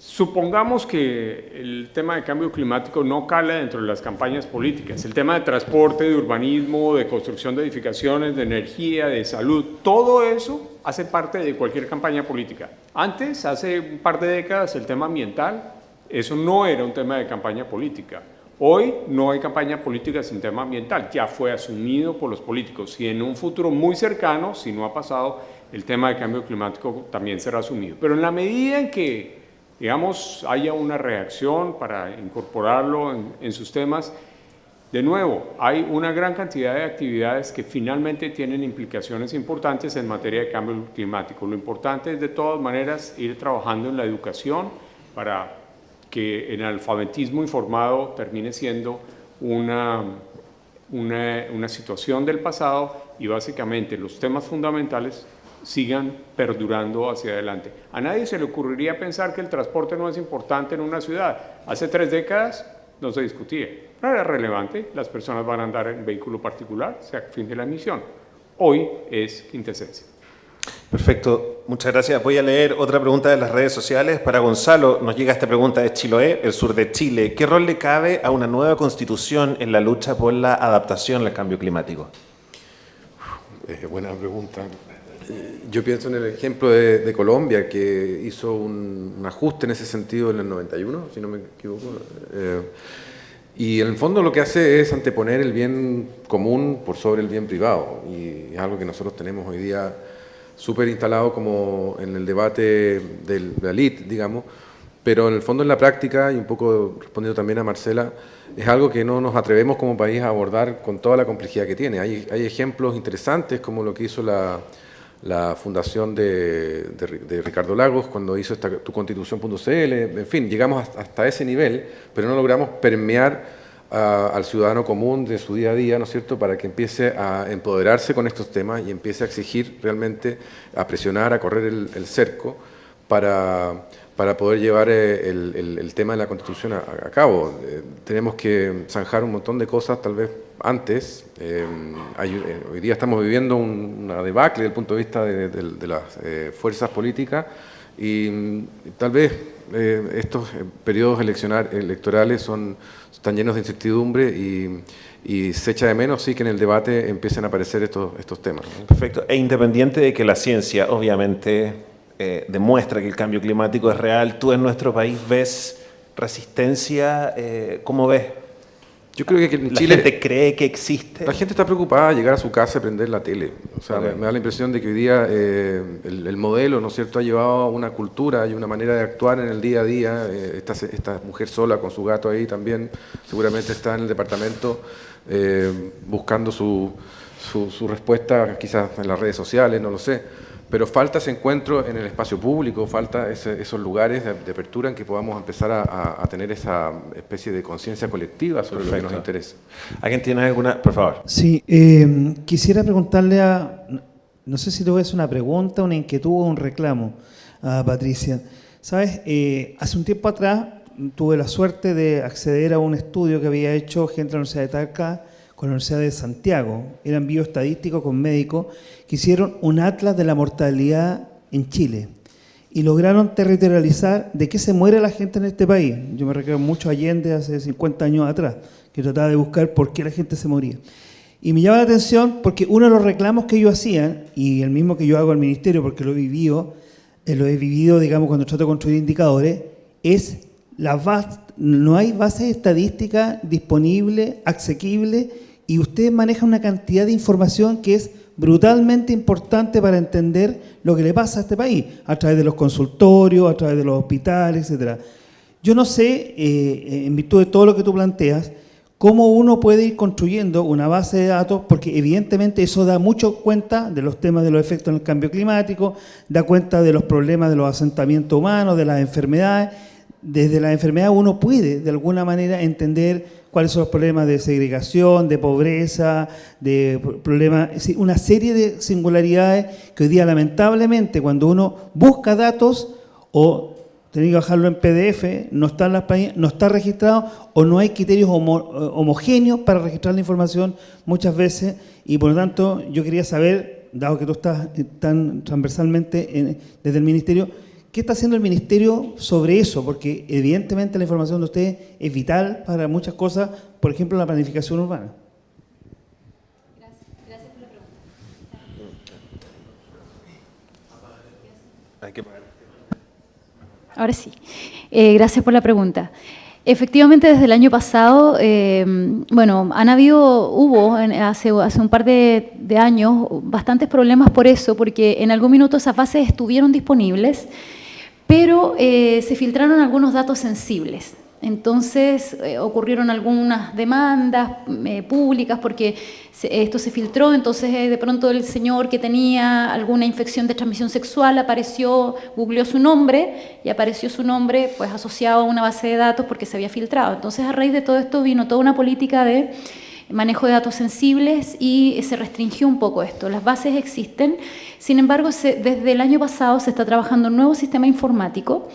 Supongamos que el tema de cambio climático no cala dentro de las campañas políticas. El tema de transporte, de urbanismo, de construcción de edificaciones, de energía, de salud, todo eso hace parte de cualquier campaña política. Antes, hace un par de décadas, el tema ambiental, eso no era un tema de campaña política. Hoy no hay campaña política sin tema ambiental, ya fue asumido por los políticos y en un futuro muy cercano, si no ha pasado, el tema de cambio climático también será asumido. Pero en la medida en que digamos, haya una reacción para incorporarlo en, sus temas. De nuevo, hay una gran cantidad de actividades que finalmente tienen implicaciones importantes en materia de cambio climático. Lo importante es de todas maneras ir trabajando en la educación para que el alfabetismo informado termine siendo una, una, una situación del pasado y básicamente los temas fundamentales sigan perdurando hacia adelante. A nadie se le ocurriría pensar que el transporte no es importante en una ciudad. Hace tres décadas no se discutía. No era relevante, las personas van a andar en vehículo particular, sea fin de la emisión. Hoy es quintesencia. Perfecto, muchas gracias. Voy a leer otra pregunta de las redes sociales. Para Gonzalo nos llega esta pregunta de Chiloé, el sur de Chile. ¿Qué rol le cabe a una nueva constitución en la lucha por la adaptación al cambio climático? Eh, buena pregunta. Yo pienso en el ejemplo de, Colombia, que hizo un, ajuste en ese sentido en el 91, si no me equivoco. Eh, Y en el fondo lo que hace es anteponer el bien común por sobre el bien privado. Y es algo que nosotros tenemos hoy día súper instalado como en el debate del, de la elite, digamos, pero en el fondo en la práctica, y un poco respondiendo también a Marcela, es algo que no nos atrevemos como país a abordar con toda la complejidad que tiene. Hay, hay ejemplos interesantes como lo que hizo la, la fundación de, Ricardo Lagos cuando hizo esta, tu constitución.cl, en fin, llegamos hasta ese nivel, pero no logramos permear al ciudadano común de su día a día, ¿no es cierto?, para que empiece a empoderarse con estos temas y empiece a exigir realmente, a presionar, a correr el, cerco para, para, poder llevar eh, el, el, tema de la Constitución a, cabo. Eh, tenemos que zanjar un montón de cosas, tal vez antes. Eh, hoy día estamos viviendo una debacle desde el punto de vista de, las fuerzas políticas y mm, tal vez estos periodos electorales son están llenos de incertidumbre y, se echa de menos sí que en el debate empiecen a aparecer estos, estos temas. Perfecto. E independiente de que la ciencia obviamente eh, demuestra que el cambio climático es real, ¿tú en nuestro país ves resistencia? Eh, ¿Cómo ves? Yo creo que en Chile... ¿La gente cree que existe? La gente está preocupada de llegar a su casa y prender la tele. O sea, me, da la impresión de que hoy día eh, el, modelo, ¿no es cierto?, ha llevado a una cultura y una manera de actuar en el día a día. Eh, esta, esta, mujer sola con su gato ahí también seguramente está en el departamento eh, buscando su, su, su respuesta quizás en las redes sociales, no lo sé pero falta ese encuentro en el espacio público, falta esos lugares de, apertura en que podamos empezar a, tener esa especie de conciencia colectiva sobre lo que nos interesa. ¿Alguien tiene alguna? Por favor. Sí, eh, quisiera preguntarle a, no sé si te voy a hacer una pregunta, una inquietud o un reclamo a Patricia. Sabes, eh, hace un tiempo atrás tuve la suerte de acceder a un estudio que había hecho gente de la Universidad de Talca con la Universidad de Santiago, eran bioestadísticos con médicos, que hicieron un atlas de la mortalidad en Chile y lograron territorializar de qué se muere la gente en este país. Yo me recuerdo mucho Allende hace 50 años atrás, que trataba de buscar por qué la gente se moría. Y me llama la atención porque uno de los reclamos que ellos hacían, y el mismo que yo hago al ministerio porque lo he vivido, eh, lo he vivido, digamos, cuando trato de construir indicadores, es la no hay base estadística disponible, asequible y usted maneja una cantidad de información que es brutalmente importante para entender lo que le pasa a este país, a través de los consultorios, a través de los hospitales, etc. Yo no sé, eh, en virtud de todo lo que tú planteas, cómo uno puede ir construyendo una base de datos, porque evidentemente eso da mucho cuenta de los temas de los efectos del cambio climático, da cuenta de los problemas de los asentamientos humanos, de las enfermedades. Desde la enfermedad uno puede, de alguna manera, entender cuáles son los problemas de segregación, de pobreza, de problemas, una serie de singularidades que hoy día lamentablemente cuando uno busca datos o tiene que bajarlo en PDF, no está, en las, no está registrado o no hay criterios homogéneos para registrar la información muchas veces. Y por lo tanto yo quería saber, dado que tú estás tan transversalmente desde el Ministerio, ¿Qué está haciendo el Ministerio sobre eso? Porque evidentemente la información de usted es vital para muchas cosas, por ejemplo, la planificación urbana. Gracias, por la pregunta. Ahora sí. Eh, gracias por la pregunta. Efectivamente, desde el año pasado, eh, bueno, han habido, hubo hace, hace un par de, de, años bastantes problemas por eso, porque en algún minuto esas bases estuvieron disponibles, pero eh, se filtraron algunos datos sensibles. Entonces eh, ocurrieron algunas demandas eh, públicas porque esto se filtró, entonces de pronto el señor que tenía alguna infección de transmisión sexual apareció, googleó su nombre y apareció su nombre pues asociado a una base de datos porque se había filtrado. Entonces a raíz de todo esto vino toda una política de manejo de datos sensibles y se restringió un poco esto. Las bases existen, sin embargo, desde el año pasado se está trabajando un nuevo sistema informático,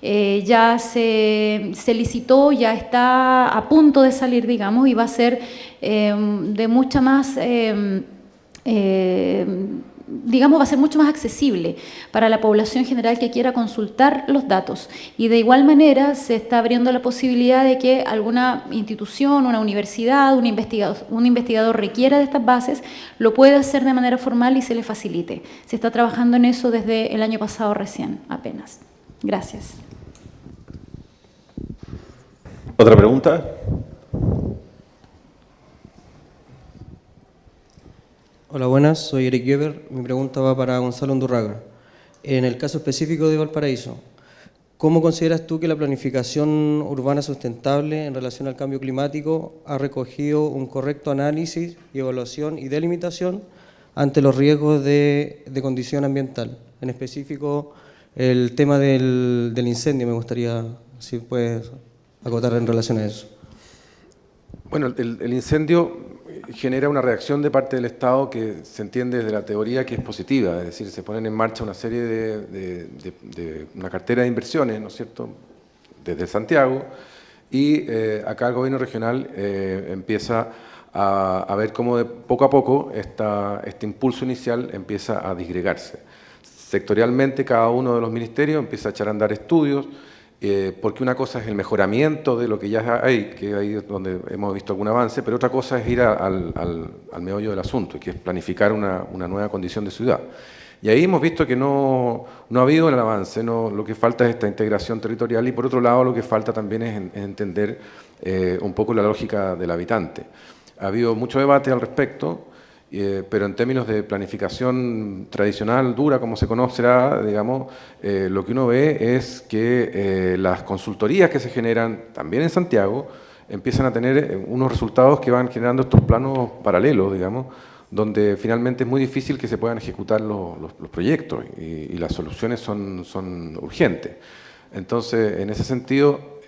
eh, ya se, licitó, ya está a punto de salir, digamos, y va a ser eh, de mucha más... Eh, digamos, va a ser mucho más accesible para la población general que quiera consultar los datos. Y de igual manera se está abriendo la posibilidad de que alguna institución, una universidad, un investigador, un investigador requiera de estas bases, lo pueda hacer de manera formal y se le facilite. Se está trabajando en eso desde el año pasado recién, apenas. Gracias. ¿Otra pregunta? Hola, buenas, soy Eric Geber. Mi pregunta va para Gonzalo Undurraga. En el caso específico de Valparaíso, ¿cómo consideras tú que la planificación urbana sustentable en relación al cambio climático ha recogido un correcto análisis y evaluación y delimitación ante los riesgos de, condición ambiental? En específico, el tema del, del incendio, me gustaría si puedes acotar en relación a eso. Bueno, el incendio genera una reacción de parte del Estado que se entiende desde la teoría que es positiva, es decir, se ponen en marcha una serie de, una cartera de inversiones, ¿no es cierto?, desde Santiago, y eh, acá el gobierno regional eh, empieza a, ver cómo de poco a poco este impulso inicial empieza a disgregarse. Sectorialmente cada uno de los ministerios empieza a echar a andar estudios, eh, porque una cosa es el mejoramiento de lo que ya hay, que ahí es donde hemos visto algún avance, pero otra cosa es ir al, al, meollo del asunto, que es planificar una, una, nueva condición de ciudad. Y ahí hemos visto que no, no ha habido el avance, no, lo que falta es esta integración territorial y por otro lado lo que falta también es, entender eh, un poco la lógica del habitante. Ha habido mucho debate al respecto, eh, pero en términos de planificación tradicional, dura, como se conocerá, digamos, eh, lo que uno ve es que eh, las consultorías que se generan también en Santiago empiezan a tener unos resultados que van generando estos planos paralelos, digamos, donde finalmente es muy difícil que se puedan ejecutar los, proyectos y, las soluciones son, son urgentes. Entonces, en ese sentido,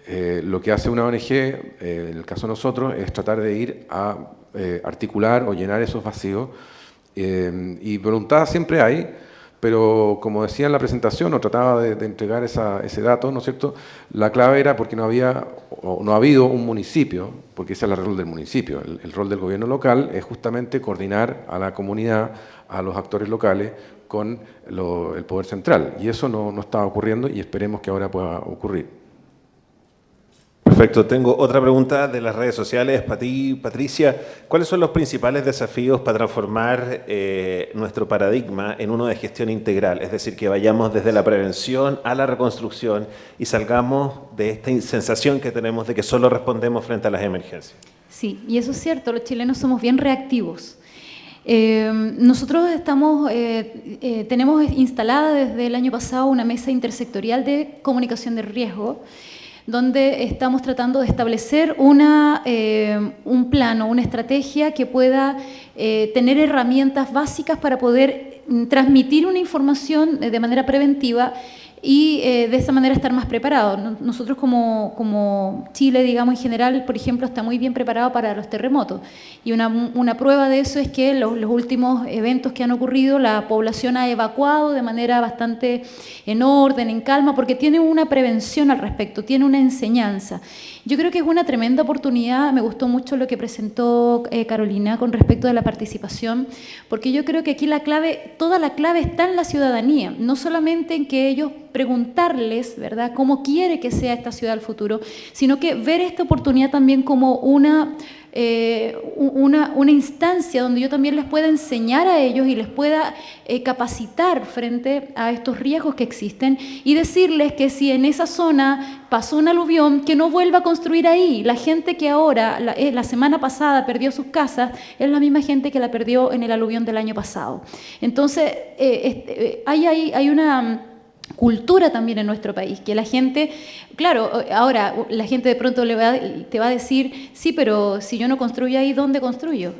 lo que hace una ONG, en el caso de nosotros, es tratar de ir a eh, articular o llenar esos vacíos. Eh, y voluntad siempre hay, pero como decía en la presentación, o trataba de, entregar ese dato, ¿no es cierto? La clave era porque no había, o no ha habido un municipio, porque ese es el rol del municipio. El, rol del gobierno local es justamente coordinar a la comunidad, a los actores locales, con el poder central. Y eso no, no estaba ocurriendo y esperemos que ahora pueda ocurrir. Perfecto. Tengo otra pregunta de las redes sociales para ti, Patricia. ¿Cuáles son los principales desafíos para transformar eh, nuestro paradigma en uno de gestión integral? Es decir, que vayamos desde la prevención a la reconstrucción y salgamos de esta sensación que tenemos de que solo respondemos frente a las emergencias. Sí, y eso es cierto, los chilenos somos bien reactivos. Eh, nosotros eh, tenemos instalada desde el año pasado una mesa intersectorial de comunicación de riesgo donde estamos tratando de establecer una, eh, un plano, una estrategia que pueda eh, tener herramientas básicas para poder mm, transmitir una información de manera preventiva y eh, de esa manera estar más preparados. Nosotros como, como, Chile, digamos en general, por ejemplo, está muy bien preparado para los terremotos. Y una, una prueba de eso es que los, los, últimos eventos que han ocurrido, la población ha evacuado de manera bastante en orden, en calma, porque tiene una prevención al respecto, tiene una enseñanza. Yo creo que es una tremenda oportunidad, me gustó mucho lo que presentó eh, Carolina con respecto de la participación, porque yo creo que aquí la clave, toda la clave está en la ciudadanía, no solamente en que ellos preguntarles, ¿verdad?, cómo quiere que sea esta ciudad del futuro, sino que ver esta oportunidad también como una eh, una, instancia donde yo también les pueda enseñar a ellos y les pueda eh, capacitar frente a estos riesgos que existen y decirles que si en esa zona pasó un aluvión, que no vuelva a construir ahí. La gente que ahora, la, eh, la semana pasada perdió sus casas, es la misma gente que la perdió en el aluvión del año pasado. Entonces, este, hay, hay una cultura también en nuestro país, que la gente, claro, ahora la gente de pronto le va, te va a decir, sí, pero si yo no construyo ahí, ¿dónde construyo?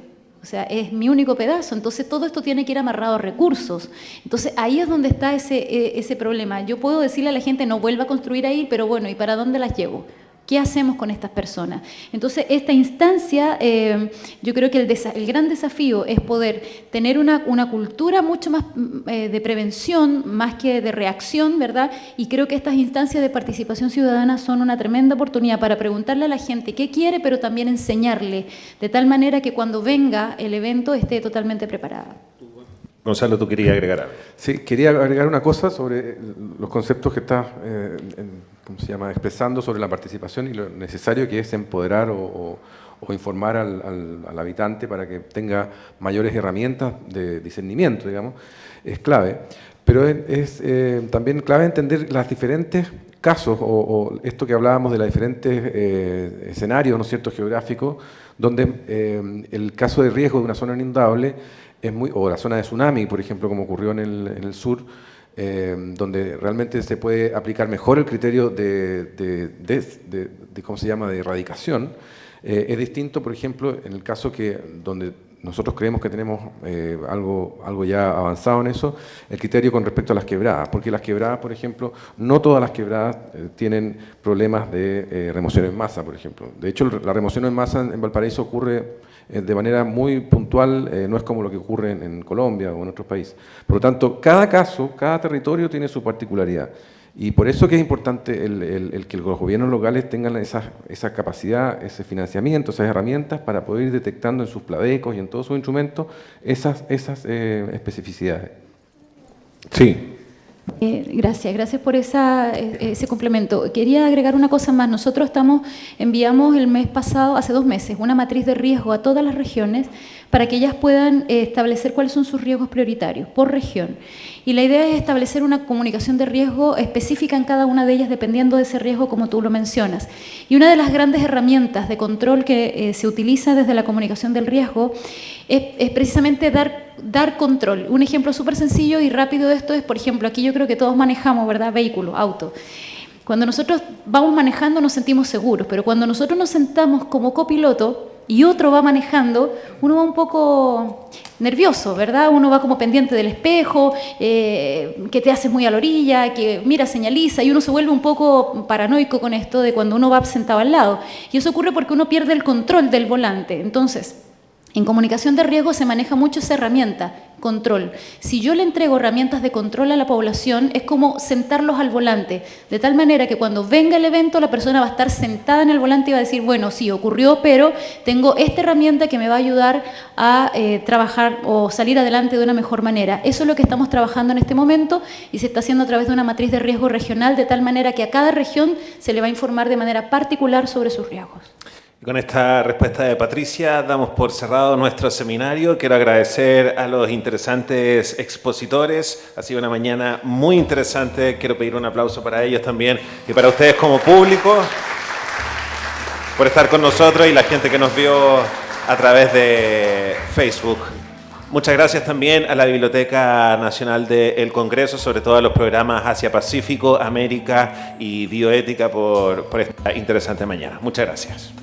O sea, es mi único pedazo, entonces todo esto tiene que ir amarrado a recursos. Entonces ahí es donde está ese, e, ese problema. Yo puedo decirle a la gente, no vuelva a construir ahí, pero bueno, ¿y para dónde las llevo? ¿Qué hacemos con estas personas? Entonces, esta instancia, eh, yo creo que el, gran desafío es poder tener una, cultura mucho más mm, eh, de prevención, más que de reacción, ¿verdad? Y creo que estas instancias de participación ciudadana son una tremenda oportunidad para preguntarle a la gente qué quiere, pero también enseñarle, de tal manera que cuando venga el evento esté totalmente preparada. Gonzalo, tú querías agregar algo. Sí, quería agregar una cosa sobre los conceptos que está eh, ¿cómo se llama? expresando sobre la participación y lo necesario que es empoderar o, informar al, habitante para que tenga mayores herramientas de discernimiento, digamos, es clave. pero es, eh, también clave entender las diferentes casos, o, esto que hablábamos de los diferentes eh, escenarios, ¿no es geográficos, donde el caso de riesgo de una zona inundable es muy, o la zona de tsunami, por ejemplo, como ocurrió en el, sur, donde realmente se puede aplicar mejor el criterio de, de, ¿cómo se llama?, de erradicación, es distinto, por ejemplo, en el caso que donde nosotros creemos que tenemos eh, algo, algo ya avanzado en eso, el criterio con respecto a las quebradas, porque las quebradas, por ejemplo, no todas las quebradas eh, tienen problemas de eh, remoción en masa, por ejemplo. De hecho, la remoción en masa en Valparaíso ocurre de manera muy puntual, no es como lo que ocurre en, en Colombia o en otros países. Por lo tanto, cada caso, cada territorio tiene su particularidad. Y por eso que es importante el, que los gobiernos locales tengan esa, esa, capacidad, ese financiamiento, esas herramientas para poder ir detectando en sus pladecos y en todos sus instrumentos esas, esas eh, especificidades. Sí. Eh, gracias, gracias por eh, ese complemento. Quería agregar una cosa más. Nosotros enviamos el mes pasado, hace dos meses, una matriz de riesgo a todas las regiones para que ellas puedan establecer cuáles son sus riesgos prioritarios por región. Y la idea es establecer una comunicación de riesgo específica en cada una de ellas dependiendo de ese riesgo como tú lo mencionas. Y una de las grandes herramientas de control que eh, se utiliza desde la comunicación del riesgo es, precisamente dar, dar control. Un ejemplo súper sencillo y rápido de esto es, por ejemplo, aquí yo creo que todos manejamos, ¿verdad? Vehículo, auto. Cuando nosotros vamos manejando nos sentimos seguros, pero cuando nosotros nos sentamos como copiloto, y otro va manejando, uno va un poco nervioso, ¿verdad? Uno va como pendiente del espejo, eh, que te haces muy a la orilla, que mira, señaliza, y uno se vuelve un poco paranoico con esto de cuando uno va sentado al lado. Y eso ocurre porque uno pierde el control del volante. Entonces, en comunicación de riesgo se maneja mucho esa herramienta, control. Si yo le entrego herramientas de control a la población, es como sentarlos al volante, de tal manera que cuando venga el evento la persona va a estar sentada en el volante y va a decir, bueno, sí, ocurrió, pero tengo esta herramienta que me va a ayudar a eh, trabajar o salir adelante de una mejor manera. Eso es lo que estamos trabajando en este momento y se está haciendo a través de una matriz de riesgo regional, de tal manera que a cada región se le va a informar de manera particular sobre sus riesgos. Y con esta respuesta de Patricia damos por cerrado nuestro seminario. Quiero agradecer a los interesantes expositores. Ha sido una mañana muy interesante. Quiero pedir un aplauso para ellos también y para ustedes como público por estar con nosotros y la gente que nos vio a través de Facebook. Muchas gracias también a la Biblioteca Nacional del Congreso, sobre todo a los programas Asia-Pacífico, América y Bioética por, por esta interesante mañana. Muchas gracias.